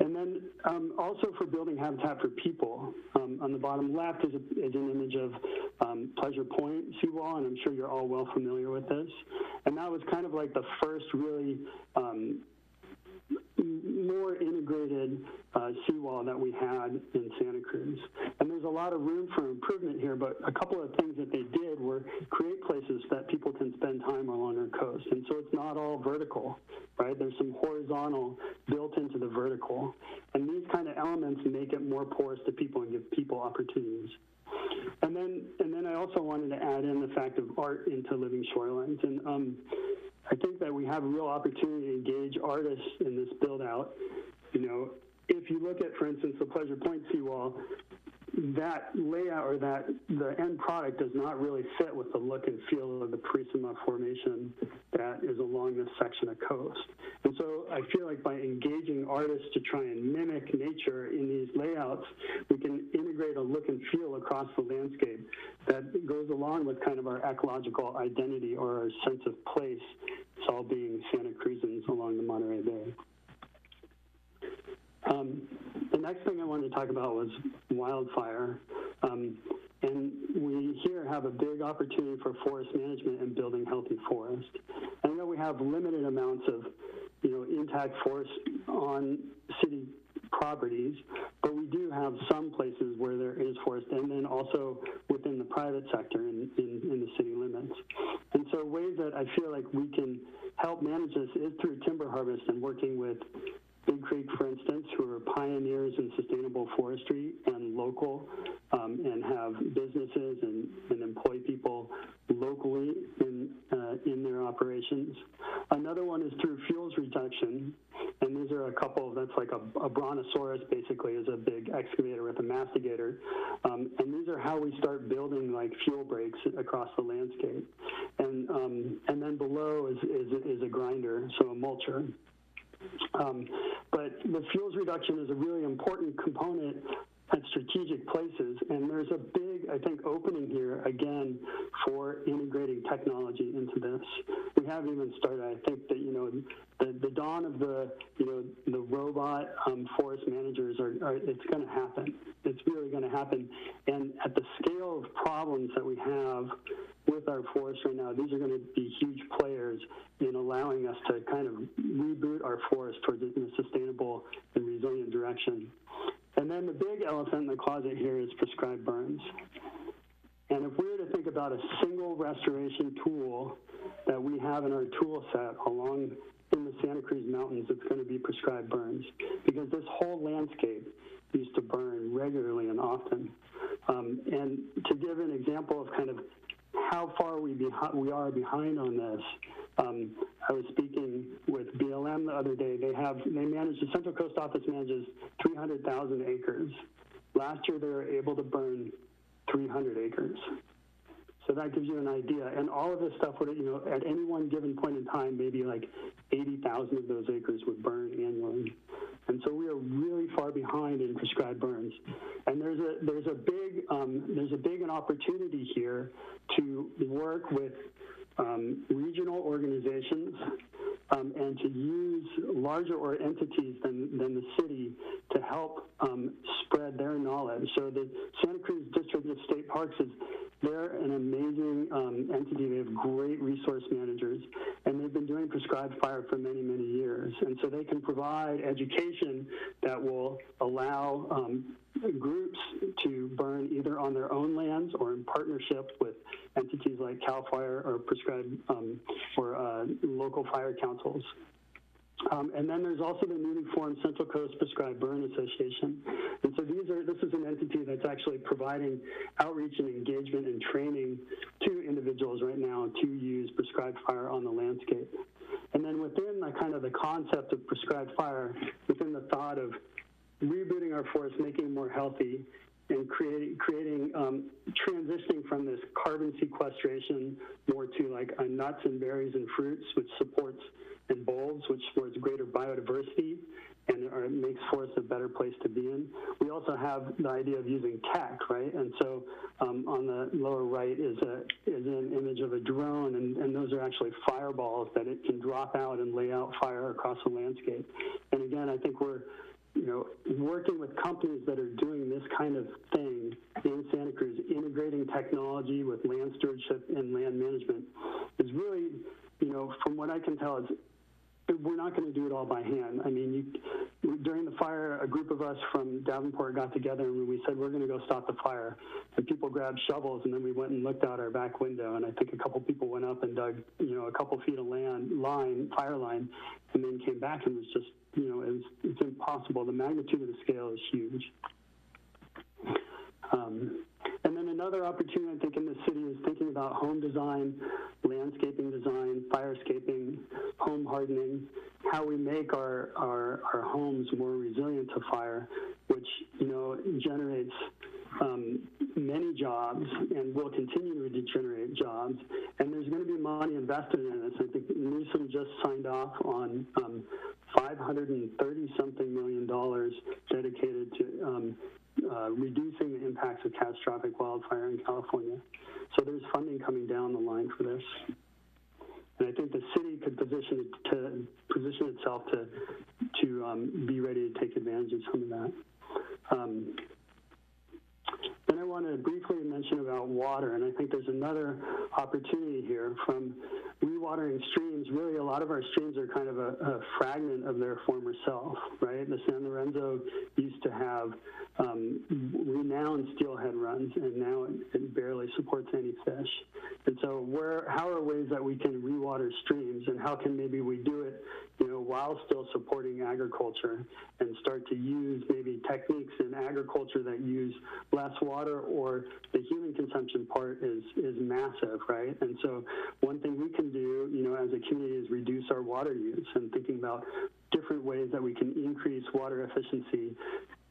F: And then um, also for building habitat for people. Um, on the bottom left is, a, is an image of um, Pleasure Point seawall, and I'm sure you're all well familiar with this. And that was kind of like the first really um, more integrated uh, seawall that we had in Santa Cruz. And there's a lot of room for improvement here, but a couple of things that they did were create places that people can spend time along our coast. And so it's not all vertical, right? There's some horizontal built into the vertical. And these kind of elements make it more porous to people and give people opportunities. And then, and then I also wanted to add in the fact of art into living shorelines. And um, I think that we have a real opportunity to engage artists in this build out. You know, if you look at, for instance, the Pleasure Point seawall, that layout or that the end product does not really fit with the look and feel of the Purisima formation that is along this section of coast. And so I feel like by engaging artists to try and mimic nature in these layouts, we can integrate a look and feel across the landscape that goes along with kind of our ecological identity or our sense of place, it's all being Santa Cruzans along the Monterey Bay. Um, the next thing I wanted to talk about was wildfire. Um, and we here have a big opportunity for forest management and building healthy forest. I know we have limited amounts of, you know, intact forest on city properties, but we do have some places where there is forest, and then also within the private sector in, in, in the city limits. And so ways that I feel like we can help manage this is through timber harvest and working with Big Creek, for instance, who are pioneers in sustainable forestry and local, um, and have businesses and, and employ people locally in uh, in their operations. Another one is through fuels reduction, and these are a couple. That's like a, a brontosaurus, basically, is a big excavator with a masticator, um, and these are how we start building like fuel breaks across the landscape. And um, and then below is, is is a grinder, so a mulcher. Um, but the fuels reduction is a really important component at strategic places, and there's a big, I think, opening here again for integrating technology into this. We haven't even started. I think that you know the, the dawn of the you know the robot um, forest managers are, are it's going to happen. It's really going to happen, and at the scale of problems that we have with our forests right now, these are going to be huge players in allowing us to kind of reboot our forest towards a, in a sustainable and resilient direction. And then the big elephant in the closet here is prescribed burns. And if we were to think about a single restoration tool that we have in our tool set along in the Santa Cruz Mountains, it's going to be prescribed burns because this whole landscape used to burn regularly and often. Um, and to give an example of kind of how far we, we are behind on this. Um, I was speaking with BLM the other day. They have they manage the Central Coast Office manages 300,000 acres. Last year they were able to burn 300 acres. So that gives you an idea. And all of this stuff would, you know, at any one given point in time, maybe like 80,000 of those acres would burn annually. And so we are really far behind in prescribed burns. And there's a there's a big um, there's a big an opportunity here to work with um, regional organizations um, and to use larger or entities than, than the city to help um, spread their knowledge. So the Santa Cruz District of State Parks is they're an amazing um, entity. They have great resource managers, and they've been doing prescribed fire for many, many years. And so they can provide education that will allow um, groups to burn either on their own lands or in partnership with entities like CAL FIRE or prescribed um, or uh, local fire councils. Um, and then there's also the newly formed Central Coast Prescribed Burn Association. And so these are this is an entity that's actually providing outreach and engagement and training to individuals right now to use prescribed fire on the landscape. And then within the kind of the concept of prescribed fire, within the thought of rebooting our forest, making it more healthy, and creating, creating um, transitioning from this carbon sequestration more to like nuts and berries and fruits, which supports and bulbs, which supports greater biodiversity and or makes forests a better place to be in. We also have the idea of using tech, right? And so um, on the lower right is a is an image of a drone, and, and those are actually fireballs that it can drop out and lay out fire across the landscape. And again, I think we're you know, working with companies that are doing this kind of thing in Santa Cruz, integrating technology with land stewardship and land management is really, you know, from what I can tell, it's we're not going to do it all by hand. I mean, you, during the fire, a group of us from Davenport got together and we said we're going to go stop the fire. And people grabbed shovels, and then we went and looked out our back window. And I think a couple people went up and dug, you know, a couple feet of land line, fire line, and then came back and was just, you know, it was, it's impossible. The magnitude of the scale is huge. Um, another opportunity, I think, in the city is thinking about home design, landscaping design, firescaping, home hardening, how we make our, our, our homes more resilient to fire, which, you know, generates um, many jobs and will continue to generate jobs. And there's going to be money invested in this. I think Newsom just signed off on um, 530 something million dollars dedicated to um, uh, reducing the impacts of catastrophic wildfire in California. So there's funding coming down the line for this. And I think the city could position it to position itself to to um, be ready to take advantage of some of that. Um, I want to briefly mention about water, and I think there's another opportunity here from rewatering streams. Really, a lot of our streams are kind of a, a fragment of their former self, right? The San Lorenzo used to have um, renowned steelhead runs, and now it, it barely supports any fish. And so, where, how are ways that we can rewater streams, and how can maybe we do it, you know, while still supporting agriculture, and start to use maybe techniques in agriculture that use less water or the human consumption part is is massive, right? And so one thing we can do, you know, as a community is reduce our water use and thinking about different ways that we can increase water efficiency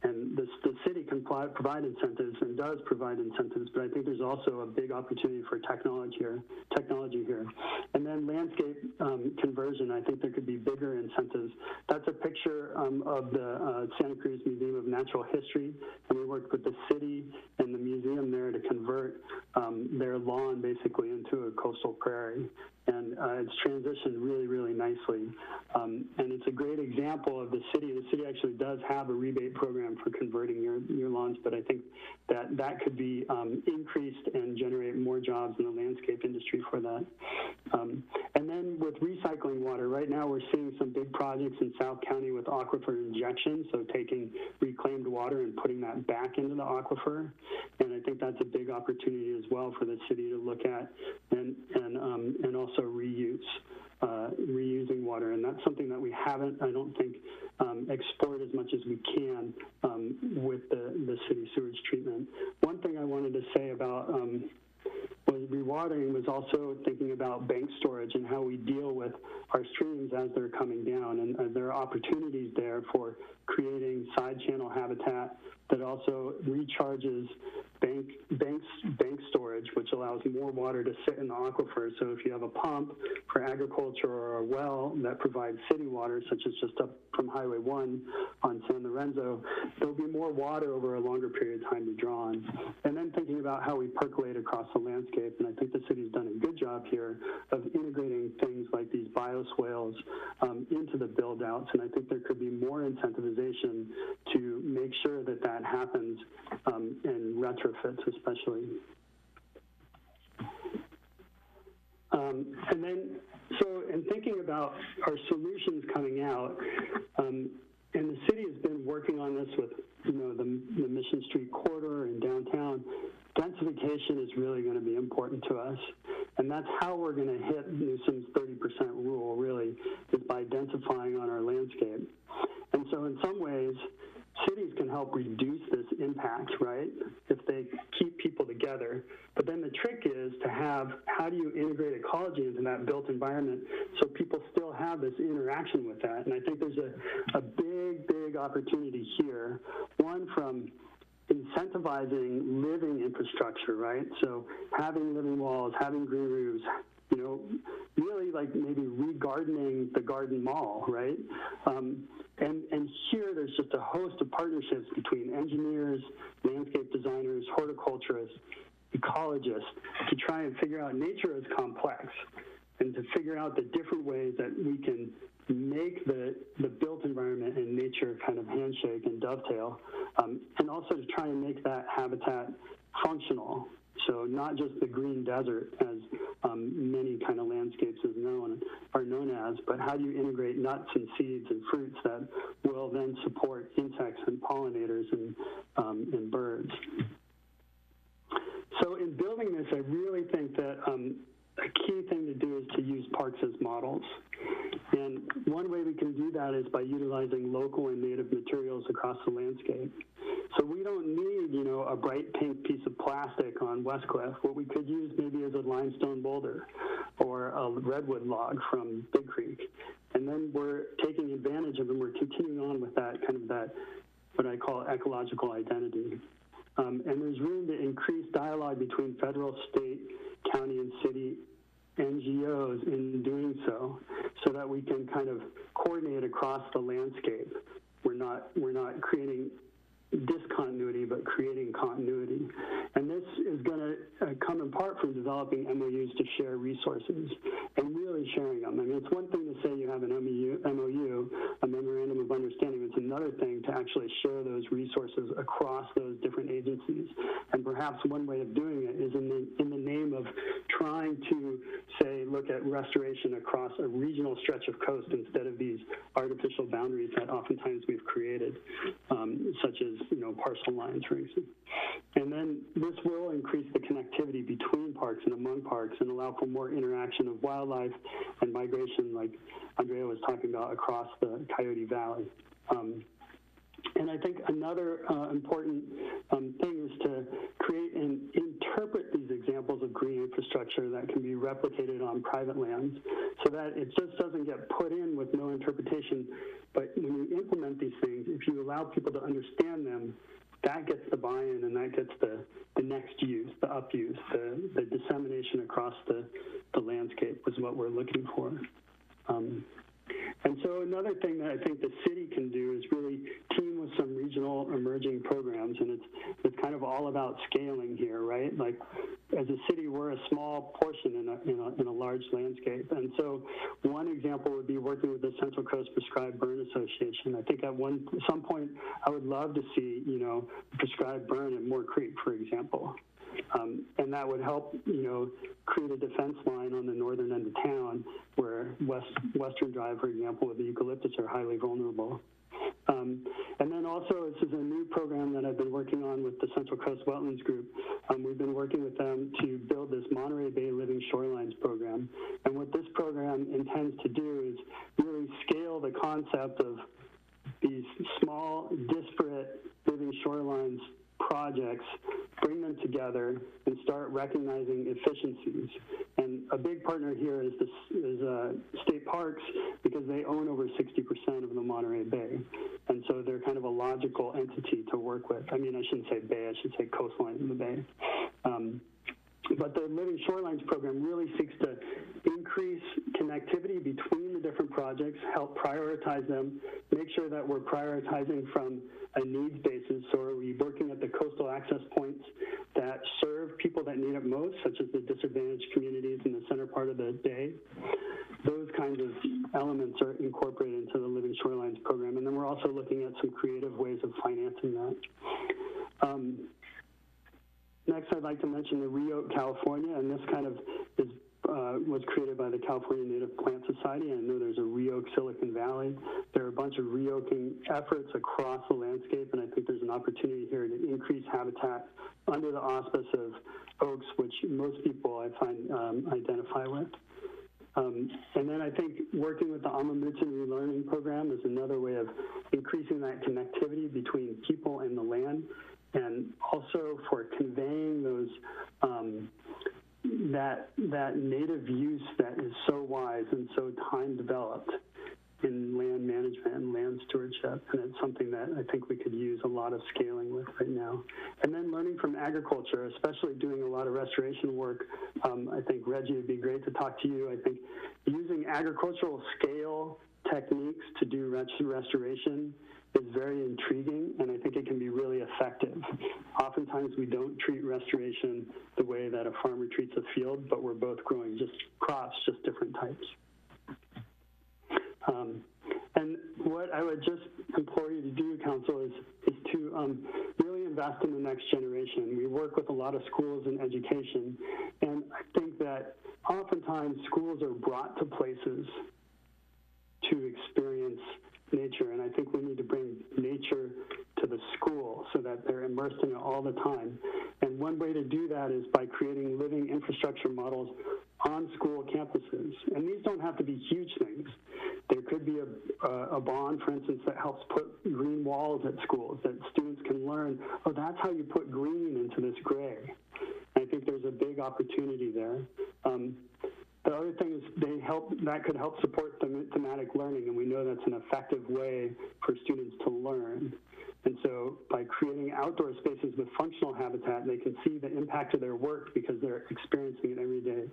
F: and the, the city can provide incentives and does provide incentives, but I think there's also a big opportunity for technology here. Technology here, and then landscape um, conversion. I think there could be bigger incentives. That's a picture um, of the uh, Santa Cruz Museum of Natural History, and we worked with the city and the museum there to convert um, their lawn basically into a coastal prairie and uh, it's transitioned really, really nicely. Um, and it's a great example of the city. The city actually does have a rebate program for converting your, your lawns, but I think that that could be um, increased and generate more jobs in the landscape industry for that. Um, and then with recycling water, right now we're seeing some big projects in South County with aquifer injection, so taking reclaimed water and putting that back into the aquifer. And I think that's a big opportunity as well for the city to look at and, and, um, and also reuse, uh, reusing water, and that's something that we haven't, I don't think, um, explored as much as we can um, with the, the city sewage treatment. One thing I wanted to say about um, was rewatering was also thinking about bank storage and how we deal with our streams as they're coming down. And there are opportunities there for creating side channel habitat that also recharges bank banks bank storage, which allows more water to sit in the aquifer. So if you have a pump for agriculture or a well that provides city water, such as just up from Highway 1 on San Lorenzo, there'll be more water over a longer period of time to draw on. And then thinking about how we percolate across the landscape, and I think the city's done a good job here of integrating things like these bioswales um, into the build outs, and I think there could be more incentivization to make sure that that happens um, in retrofits especially. Um, and then, so in thinking about our solutions coming out, um, and the city has been working on this with, you know, the, the Mission Street corridor and downtown. Densification is really going to be important to us, and that's how we're going to hit Newsom's 30% rule. Really, is by densifying on our landscape. And so, in some ways, cities can help reduce this impact, right? If they keep people together. But then the trick is to have how do you integrate ecology into that built environment so people still have this interaction with that. And I think there's a, a big, big opportunity here. One from incentivizing living infrastructure, right? So having living walls, having green roofs, you know, really like maybe regardening the garden mall, right? Um, and, and here there's just a host of partnerships between engineers, landscape designers, horticulturists, ecologists to try and figure out nature is complex and to figure out the different ways that we can make the, the built environment and nature kind of handshake and dovetail, um, and also to try and make that habitat functional so not just the green desert, as um, many kind of landscapes is known are known as, but how do you integrate nuts and seeds and fruits that will then support insects and pollinators and, um, and birds. So in building this, I really think that um, a key thing to do is to use parks as models. And one way we can do that is by utilizing local and native materials across the landscape. So we don't need, you know, a bright pink piece of plastic on Westcliff. What we could use maybe is a limestone boulder or a redwood log from Big Creek. And then we're taking advantage of and we're continuing on with that kind of that, what I call ecological identity. Um, and there's room to increase dialogue between federal, state, county, and city NGOs in doing so, so that we can kind of coordinate across the landscape. We're not we're not creating discontinuity, but creating continuity. And this is going to uh, come in part from developing MOUs to share resources and really sharing them. I mean, it's one thing to say you have an MOU, MOU, a memorandum of understanding. It's another thing to actually share those resources across those different agencies. And perhaps one way of doing it is in the, in the name of trying to say, look at restoration across a regional stretch of coast instead of these artificial boundaries that oftentimes we've created, um, such as you know, parcel lines, for instance. And then this will increase the connectivity between parks and among parks and allow for more interaction of wildlife and migration, like Andrea was talking about, across the Coyote Valley. Um, and I think another uh, important um, thing is to create and interpret these examples of green infrastructure that can be replicated on private lands so that it just doesn't get put in with no interpretation. But when you implement these things, if you allow people to understand them, that gets the buy-in and that gets the, the next use, the up use, the, the dissemination across the, the landscape is what we're looking for. Um, and so another thing that I think the city can do is really team with some regional emerging programs, and it's it's kind of all about scaling here, right? Like as a city, we're a small portion in a, in a, in a large landscape, and so one example would be working with the Central Coast Prescribed Burn Association. I think at one some point I would love to see you know prescribed burn at Moore Creek, for example. Um, and that would help, you know, create a defense line on the northern end of town where West, Western Drive, for example, with the eucalyptus are highly vulnerable. Um, and then also, this is a new program that I've been working on with the Central Coast Wetlands Group. Um, we've been working with them to build this Monterey Bay Living Shorelines program. And what this program intends to do is really scale the concept of these small, disparate living shorelines projects, bring them together, and start recognizing efficiencies. And a big partner here is, is uh, State Parks because they own over 60% of the Monterey Bay. And so they're kind of a logical entity to work with. I mean, I shouldn't say bay, I should say coastline of the bay. Um, but the Living Shorelines program really seeks to increase connectivity between the different projects, help prioritize them, make sure that we're prioritizing from a needs basis. So are we working at the coastal access points that serve people that need it most, such as the disadvantaged communities in the center part of the day? Those kinds of elements are incorporated into the Living Shorelines program. And then we're also looking at some creative ways of financing that. Um, Next, I'd like to mention the Re-Oak California, and this kind of is, uh, was created by the California Native Plant Society. I know there's a Re-Oak Silicon Valley. There are a bunch of Re-Oaking efforts across the landscape, and I think there's an opportunity here to increase habitat under the auspice of oaks, which most people I find um, identify with. Um, and then I think working with the Amah Mutsun Relearning Program is another way of increasing that connectivity between people and the land and also for conveying those um, that that native use that is so wise and so time developed in land management and land stewardship, and it's something that I think we could use a lot of scaling with right now. And then learning from agriculture, especially doing a lot of restoration work. Um, I think Reggie would be great to talk to you. I think using agricultural scale techniques to do restoration is very intriguing, and I think it can be really effective. Oftentimes, we don't treat restoration the way that a farmer treats a field, but we're both growing just crops, just different types. Um, and what I would just implore you to do, Council, is, is to um, really invest in the next generation. We work with a lot of schools and education, and I think that oftentimes schools are brought to places to experience nature, and I think we need to bring nature to the school so that they're immersed in it all the time. And one way to do that is by creating living infrastructure models on school campuses. And these don't have to be huge things. There could be a, a, bond, for instance, that helps put green walls at schools that students can learn, oh, that's how you put green into this gray. I think there's a big opportunity there. Um, the other thing is they help that could help support them, thematic learning, and we know that's an effective way for students to learn. And so by creating outdoor spaces with functional habitat, they can see the impact of their work because they're experiencing it every day.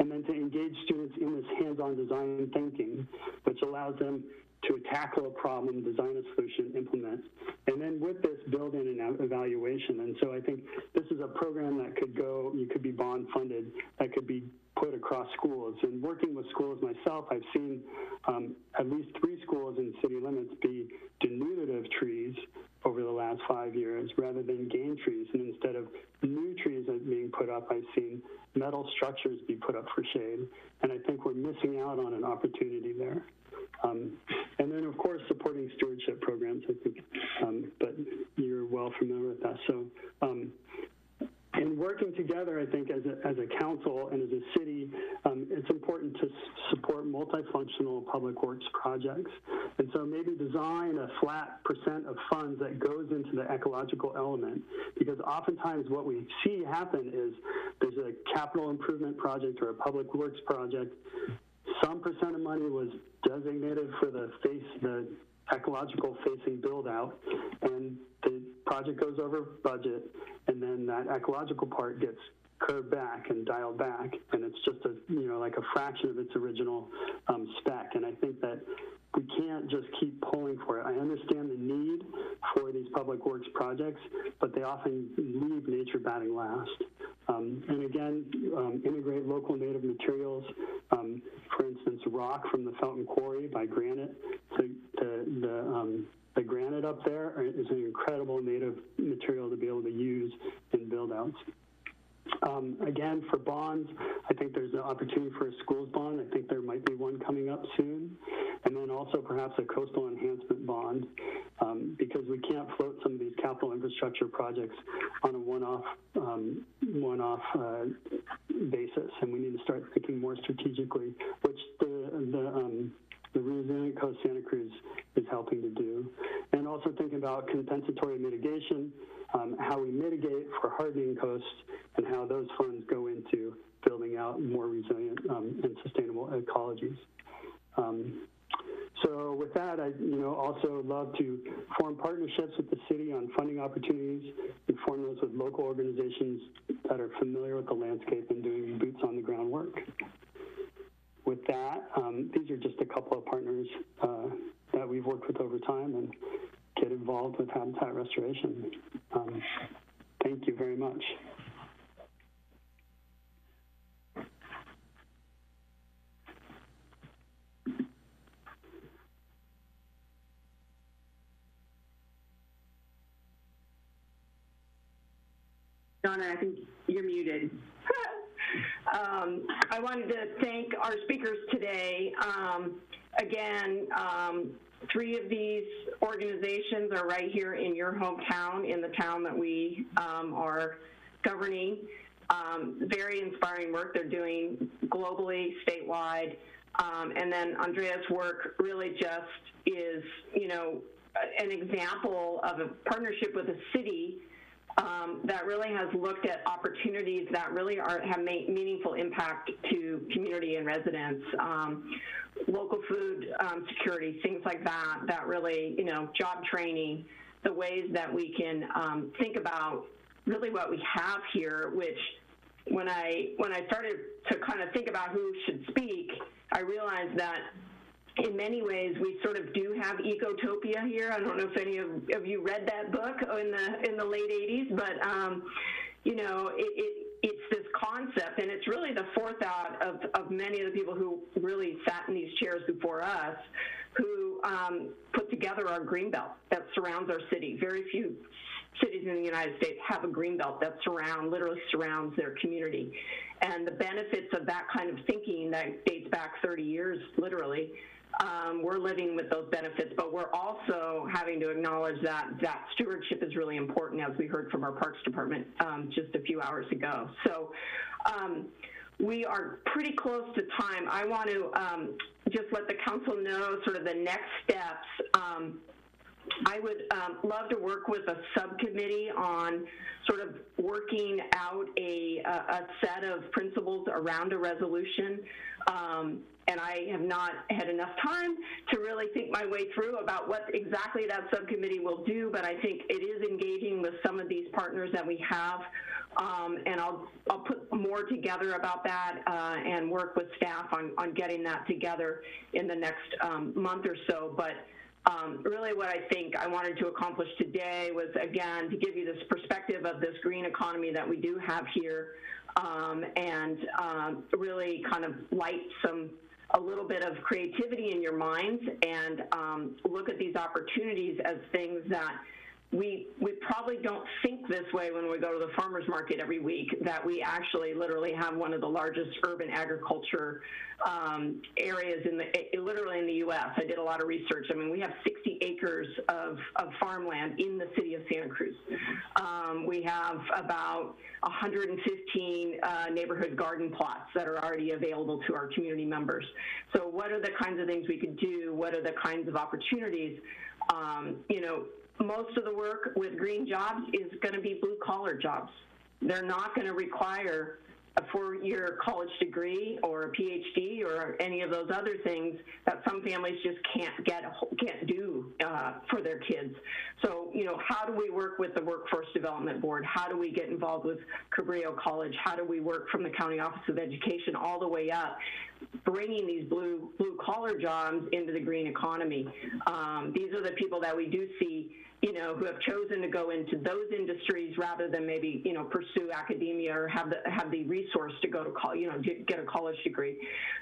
F: And then to engage students in this hands-on design thinking, which allows them to tackle a problem, design a solution, implement, and then with this, build in an evaluation. And so I think this is a program that could go, you could be bond funded, that could be put across schools. And working with schools myself, I've seen um, at least three schools in city limits be denuded of trees over the last five years rather than gain trees. And instead of new trees being put up, I've seen metal structures be put up for shade. And I think we're missing out on an opportunity there. Um, and then, of course, supporting stewardship programs, I think, um, but you're well familiar with that. So, um, in working together, I think, as a, as a council and as a city, um, it's important to support multifunctional public works projects. And so maybe design a flat percent of funds that goes into the ecological element. Because oftentimes what we see happen is there's a capital improvement project or a public works project some percent of money was designated for the face, the ecological facing build out, and the project goes over budget, and then that ecological part gets curved back and dialed back, and it's just a you know like a fraction of its original um, spec. And I think that we can't just keep pulling for it. I understand the need for these public works projects, but they often leave nature batting last. Um, and again, um, integrate local native materials. Um, for instance, rock from the Felton Quarry by Granite. The, um, the granite up there is an incredible native material to be able to use in build outs. Um, again, for bonds, I think there's an opportunity for a schools bond. I think there might be one coming up soon. And then also perhaps a coastal enhancement bond um, because we can't float some of these capital infrastructure projects on a one-off um, one-off uh, basis. And we need to start thinking more strategically, which the, the um, the Resilient Coast Santa Cruz is helping to do. And also thinking about compensatory mitigation, um, how we mitigate for hardening coasts, and how those funds go into building out more resilient um, and sustainable ecologies. Um, so with that, I you know also love to form partnerships with the city on funding opportunities and form those with local organizations that are familiar with the landscape and doing boots on the ground work that, um, these are just a couple of partners uh, that we've worked with over time and get involved with habitat restoration. Um, thank you very much.
A: Donna, I think you're muted. Um, I wanted to thank our speakers today. Um, again, um, three of these organizations are right here in your hometown, in the town that we um, are governing. Um, very inspiring work they're doing globally, statewide. Um, and then Andrea's work really just is, you know, an example of a partnership with a city um, that really has looked at opportunities that really are, have made meaningful impact to community and residents. Um, local food um, security, things like that, that really, you know, job training, the ways that we can um, think about really what we have here, which when I, when I started to kind of think about who should speak, I realized that in many ways, we sort of do have ecotopia here. I don't know if any of, of you read that book in the in the late '80s, but um, you know, it, it, it's this concept, and it's really the forethought of, of many of the people who really sat in these chairs before us, who um, put together our green belt that surrounds our city. Very few cities in the United States have a green belt that surround, literally surrounds their community. And the benefits of that kind of thinking that dates back 30 years, literally, um, we're living with those benefits, but we're also having to acknowledge that that stewardship is really important, as we heard from our Parks Department um, just a few hours ago. So um, we are pretty close to time. I want to um, just let the council know sort of the next steps. Um, I would um, love to work with a subcommittee on sort of working out a, a, a set of principles around a resolution. Um, and I have not had enough time to really think my way through about what exactly that subcommittee will do, but I think it is engaging with some of these partners that we have. Um, and I'll, I'll put more together about that uh, and work with staff on, on getting that together in the next um, month or so. But um, really what I think I wanted to accomplish today was, again, to give you this perspective of this green economy that we do have here um, and um, really kind of light some a little bit of creativity in your minds and um, look at these opportunities as things that we, we probably don't think this way when we go to the farmer's market every week, that we actually literally have one of the largest urban agriculture um, areas in the, literally in the U.S. I did a lot of research. I mean, we have 60 acres of, of farmland in the city of Santa Cruz. Um, we have about 115 uh, neighborhood garden plots that are already available to our community members. So what are the kinds of things we could do? What are the kinds of opportunities? Um, you know, most of the work with green jobs is going to be blue collar jobs. They're not going to require a four-year college degree or a PhD or any of those other things that some families just can't get, can't do uh, for their kids. So, you know, how do we work with the Workforce Development Board? How do we get involved with Cabrillo College? How do we work from the County Office of Education all the way up, bringing these blue blue collar jobs into the green economy? Um, these are the people that we do see you know, who have chosen to go into those industries rather than maybe, you know, pursue academia or have the have the resource to go to college, you know, get, a college degree.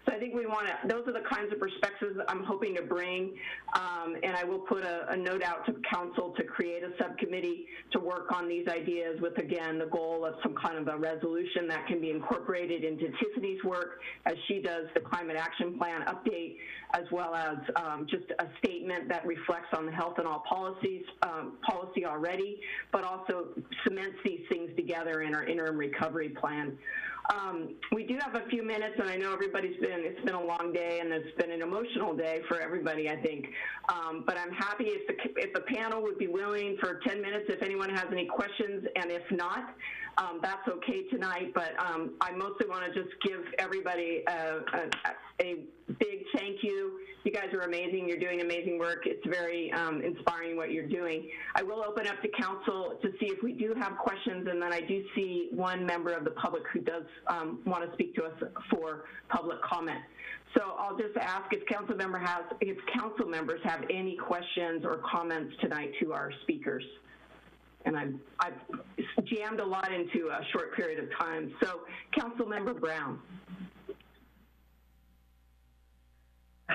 A: So I think we want to. Those are the kinds of perspectives I'm hoping to bring, um, and I will put a, a note out to council to create a subcommittee to work on these ideas with again the goal of some kind of a resolution that can be incorporated into Tiffany's work as she does the climate action plan update, as well as um, just a statement that reflects on the health and all policies. Uh, um, policy already, but also cements these things together in our interim recovery plan. Um, we do have a few minutes, and I know everybody's been, it's been a long day, and it's been an emotional day for everybody, I think. Um, but I'm happy if the, if the panel would be willing for 10 minutes if anyone has any questions, and if not, um, that's okay tonight. But um, I mostly want to just give everybody a, a, a big thank you you guys are amazing. You're doing amazing work. It's very um, inspiring what you're doing. I will open up to council to see if we do have questions, and then I do see one member of the public who does um, want to speak to us for public comment. So I'll just ask if council member has, if council members have any questions or comments tonight to our speakers. And I've, I've jammed a lot into a short period of time. So Council Member Brown.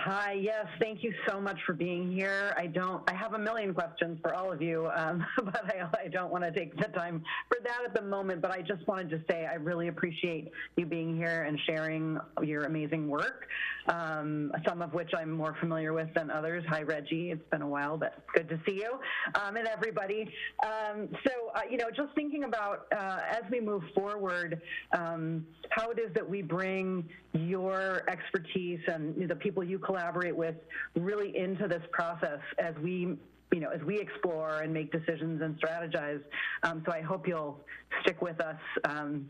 G: Hi, yes, thank you so much for being here. I don't, I have a million questions for all of you, um, but I, I don't want to take the time for that at the moment. But I just wanted to say I really appreciate you being here and sharing your amazing work, um, some of which I'm more familiar with than others. Hi, Reggie. It's been a while, but good to see you um, and everybody. Um, so, uh, you know, just thinking about uh, as we move forward, um, how it is that we bring your expertise and the people you collaborate with really into this process as we you know, as we explore and make decisions and strategize. Um, so I hope you'll stick with us um,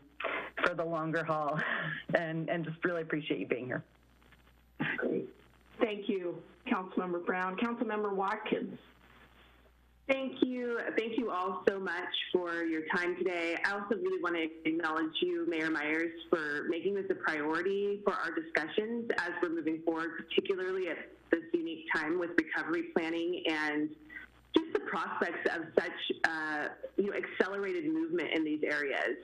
G: for the longer haul and, and just really appreciate you being here.
A: Great. Thank you, Councilmember Brown. Councilmember Watkins.
H: Thank you. Thank you all so much for your time today. I also really want to acknowledge you, Mayor Meyers, for making this a priority for our discussions as we're moving forward, particularly at this unique time with recovery planning and just the prospects of such uh, you know accelerated movement in these areas.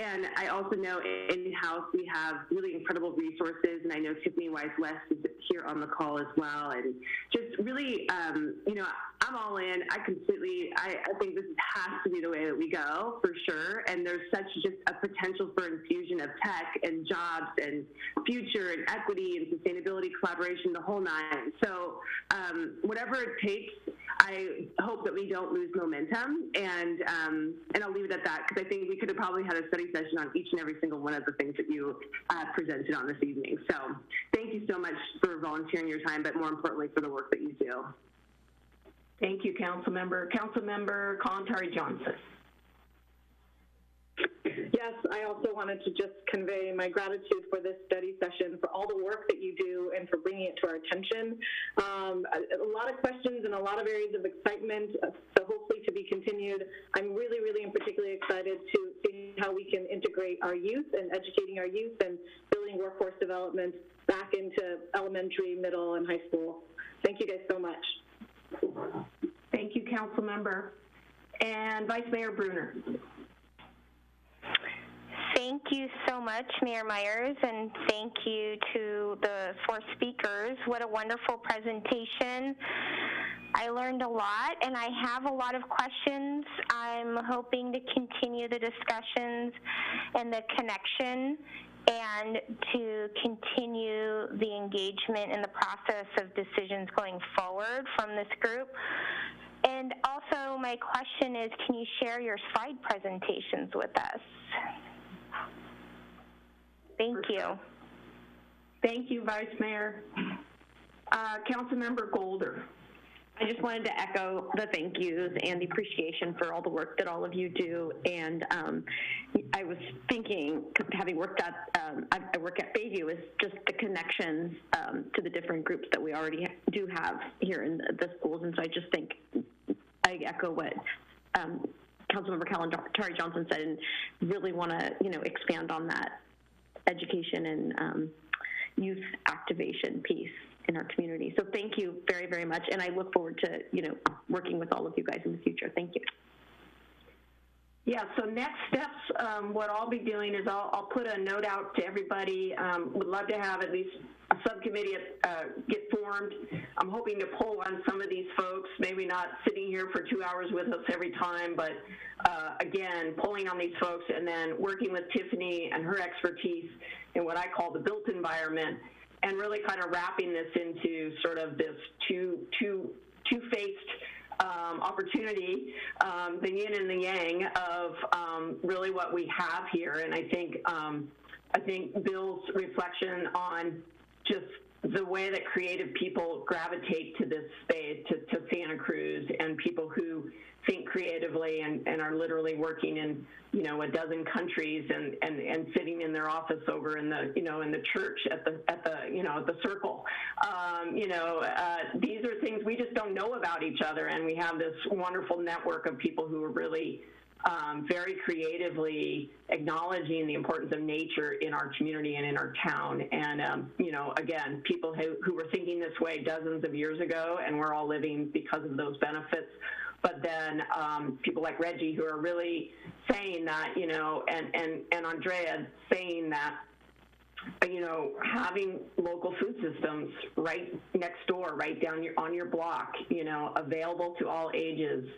H: And I also know in-house we have really incredible resources, and I know Tiffany Wise-West is here on the call as well. And just really, um, you know, I'm all in. I completely, I, I think this has to be the way that we go for sure. And there's such just a potential for infusion of tech and jobs and future and equity and sustainability collaboration, the whole nine. So um, whatever it takes, I hope that we don't lose momentum. And um, and I'll leave it at that because I think we could have probably had a study session on each and every single one of the things that you uh, presented on this evening. So thank you so much for volunteering your time, but more importantly for the work that you do.
A: Thank you, Council Member. Councilmember. Councilmember Kalantari Johnson.
I: Yes, I also wanted to just convey my gratitude for this study session, for all the work that you do, and for bringing it to our attention. Um, a, a, lot of questions and a lot of areas of excitement, uh, so hopefully to be continued. I'm really, really, and particularly excited to see how we can integrate our youth and educating our youth and building workforce development back into elementary, middle, and high school. Thank you guys so much.
A: Thank you, Council Member. And Vice Mayor Brunner.
J: Thank you so much, Mayor Meyers, and thank you to the four speakers. What a wonderful presentation. I learned a lot, and I have a lot of questions. I'm hoping to continue the discussions and the connection and to continue the engagement in the process of decisions going forward from this group. And also, my question is can you share your slide presentations with us? Thank you.
A: Thank you, Vice Mayor. Uh, Councilmember Golder.
K: I just wanted to echo the thank yous and the appreciation for all the work that all of you do. And um, I was thinking, having worked at, um, I, I, work at Bayview, is just the connections um, to the different groups that we already do have here in the, the schools. And so I just think I echo what um, Councilmember Kalantari Johnson said, and really want to, you know, expand on that education and um, youth activation piece in our community. So thank you very, very much, and I look forward to you know working with all of you guys in the future. Thank you.
A: Yeah, so next steps, um, what I'll be doing is I'll, I'll, put a note out to everybody. Um, would love to have at least subcommittee uh, get formed. I'm hoping to pull on some of these folks, maybe not sitting here for two hours with us every time, but uh, again, pulling on these folks and then working with Tiffany and her expertise in what I call the built environment and really kind of wrapping this into sort of this two, two, two-faced um, opportunity, um, the yin and the yang of um, really what we have here. And I think um, I think Bill's reflection on just the way that creative people gravitate to this space, to, to Santa Cruz, and people who think creatively and, and are literally working in you know a dozen countries and, and, and sitting in their office over in the you know in the church at the at the you know the circle. Um, you know uh, these are things we just don't know about each other. And we have this wonderful network of people who are really um, very creatively acknowledging the importance of nature in our community and in our town. And, um, you know, again, people who, who were thinking this way dozens of years ago, and we're all living because of those benefits but then um, people like Reggie who are really saying that, you know, and, and, and Andrea saying that, you know, having local food systems right next door, right down your, on your block, you know, available to all ages,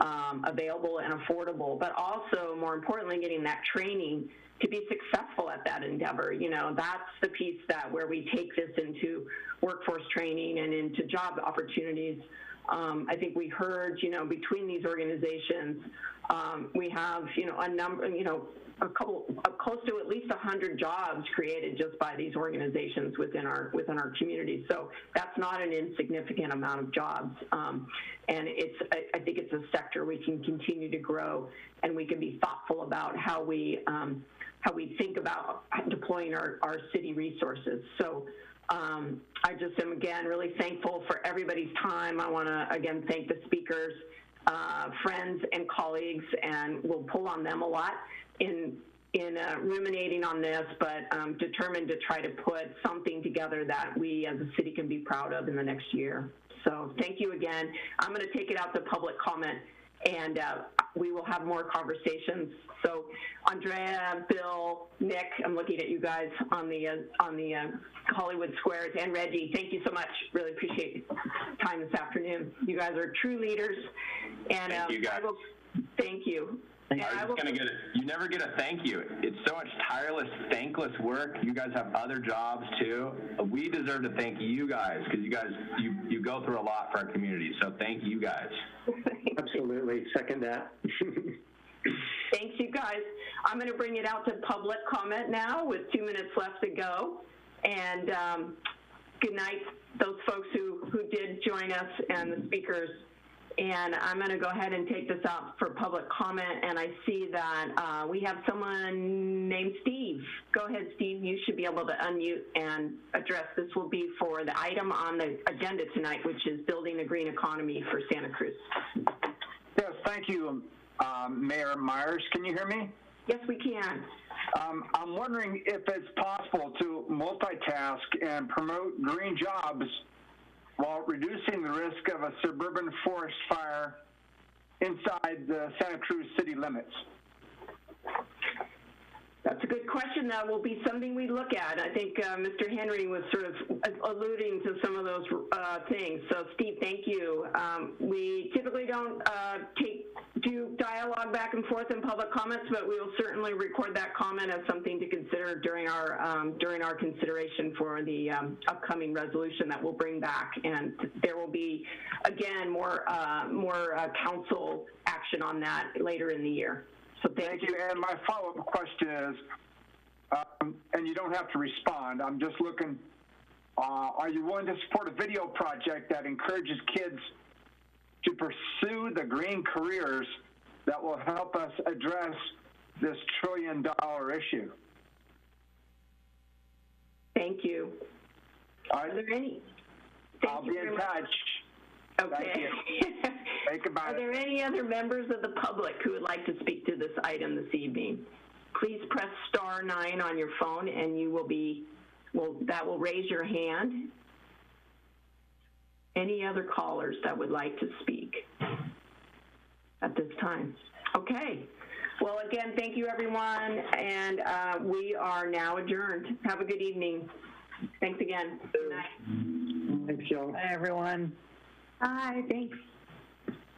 A: um, available and affordable, but also more importantly, getting that training to be successful at that endeavor. You know, that's the piece that where we take this into workforce training and into job opportunities um, I think we heard, you know, between these organizations, um, we have, you know, a number, you know, a couple, close to at least 100 jobs created just by these organizations within our within our community. So that's not an insignificant amount of jobs, um, and it's I, I, think it's a sector we can continue to grow, and we can be thoughtful about how we um, how we think about deploying our, our city resources. So. Um, I just am again really thankful for everybody's time. I want to again thank the speakers, uh, friends, and colleagues, and we'll pull on them a lot in in uh, ruminating on this, but um, determined to try to put something together that we as a city can be proud of in the next year. So thank you again. I'm going to take it out to public comment and uh, we will have more conversations. So, Andrea, Bill, Nick, I'm looking at you guys on the uh, on the uh, Hollywood Squares, and Reggie. Thank you so much. Really appreciate your time this afternoon. You guys are true leaders, and
D: Thank
A: um,
D: you, guys.
A: I will, thank you.
D: I
A: And
D: was
A: I
D: just gonna get it. You never get a thank you. It's so much tireless, thankless work. You guys have other jobs too. We deserve to thank you guys because you guys you you go through a lot for our community. So thank you guys.
E: Absolutely, second that.
A: Thanks, you guys. I'm going to bring it out to public comment now with two minutes left to go. And um, good night, those folks who, who did join us and the speakers. And I'm going to go ahead and take this out for public comment. And I see that uh, we have someone named Steve. Go ahead, Steve. You should be able to unmute and address. This will be for the item on the agenda tonight, which is building a green economy for Santa Cruz.
L: Yes, thank you, um, Mayor Meyers. Can you hear me?
A: Yes, we can.
L: Um, I'm wondering if it's possible to multitask and promote green jobs while reducing the risk of a suburban forest fire inside the Santa Cruz city limits.
A: That's a good question. That will be something we look at. I think uh, Mr. Henry was sort of alluding to some of those uh, things. So, Steve, thank you. Um, we typically don't uh, take do dialogue back and forth in public comments, but we will certainly record that comment as something to consider during our um, during our consideration for the um, upcoming resolution that we'll bring back. And there will be, again, more uh, more uh, council action on that later in the year. So thank,
L: Thank you. And my follow-up question is, um, and you don't have to respond, I'm just looking, uh, are you willing to support a video project that encourages kids to pursue the green careers that will help us address this trillion dollar issue?
A: Thank you.
L: Are
A: there any?
L: I'll be in touch.
A: Okay.
L: Think about
A: Are
L: it.
A: there any other members of the public who would like to speak to this item this evening? Please press star nine on your phone and you will be, well, that will raise your hand. Any other callers that would like to speak at this time? Okay. Well, again, thank you, everyone, and uh, we are now adjourned. Have a good evening. Thanks again. Good night.
E: Thanks, Joe.
G: Bye, everyone.
A: Bye, thanks.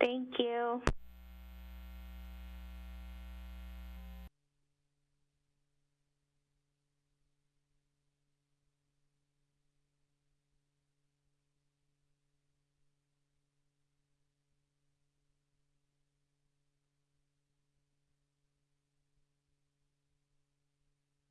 J: Thank you.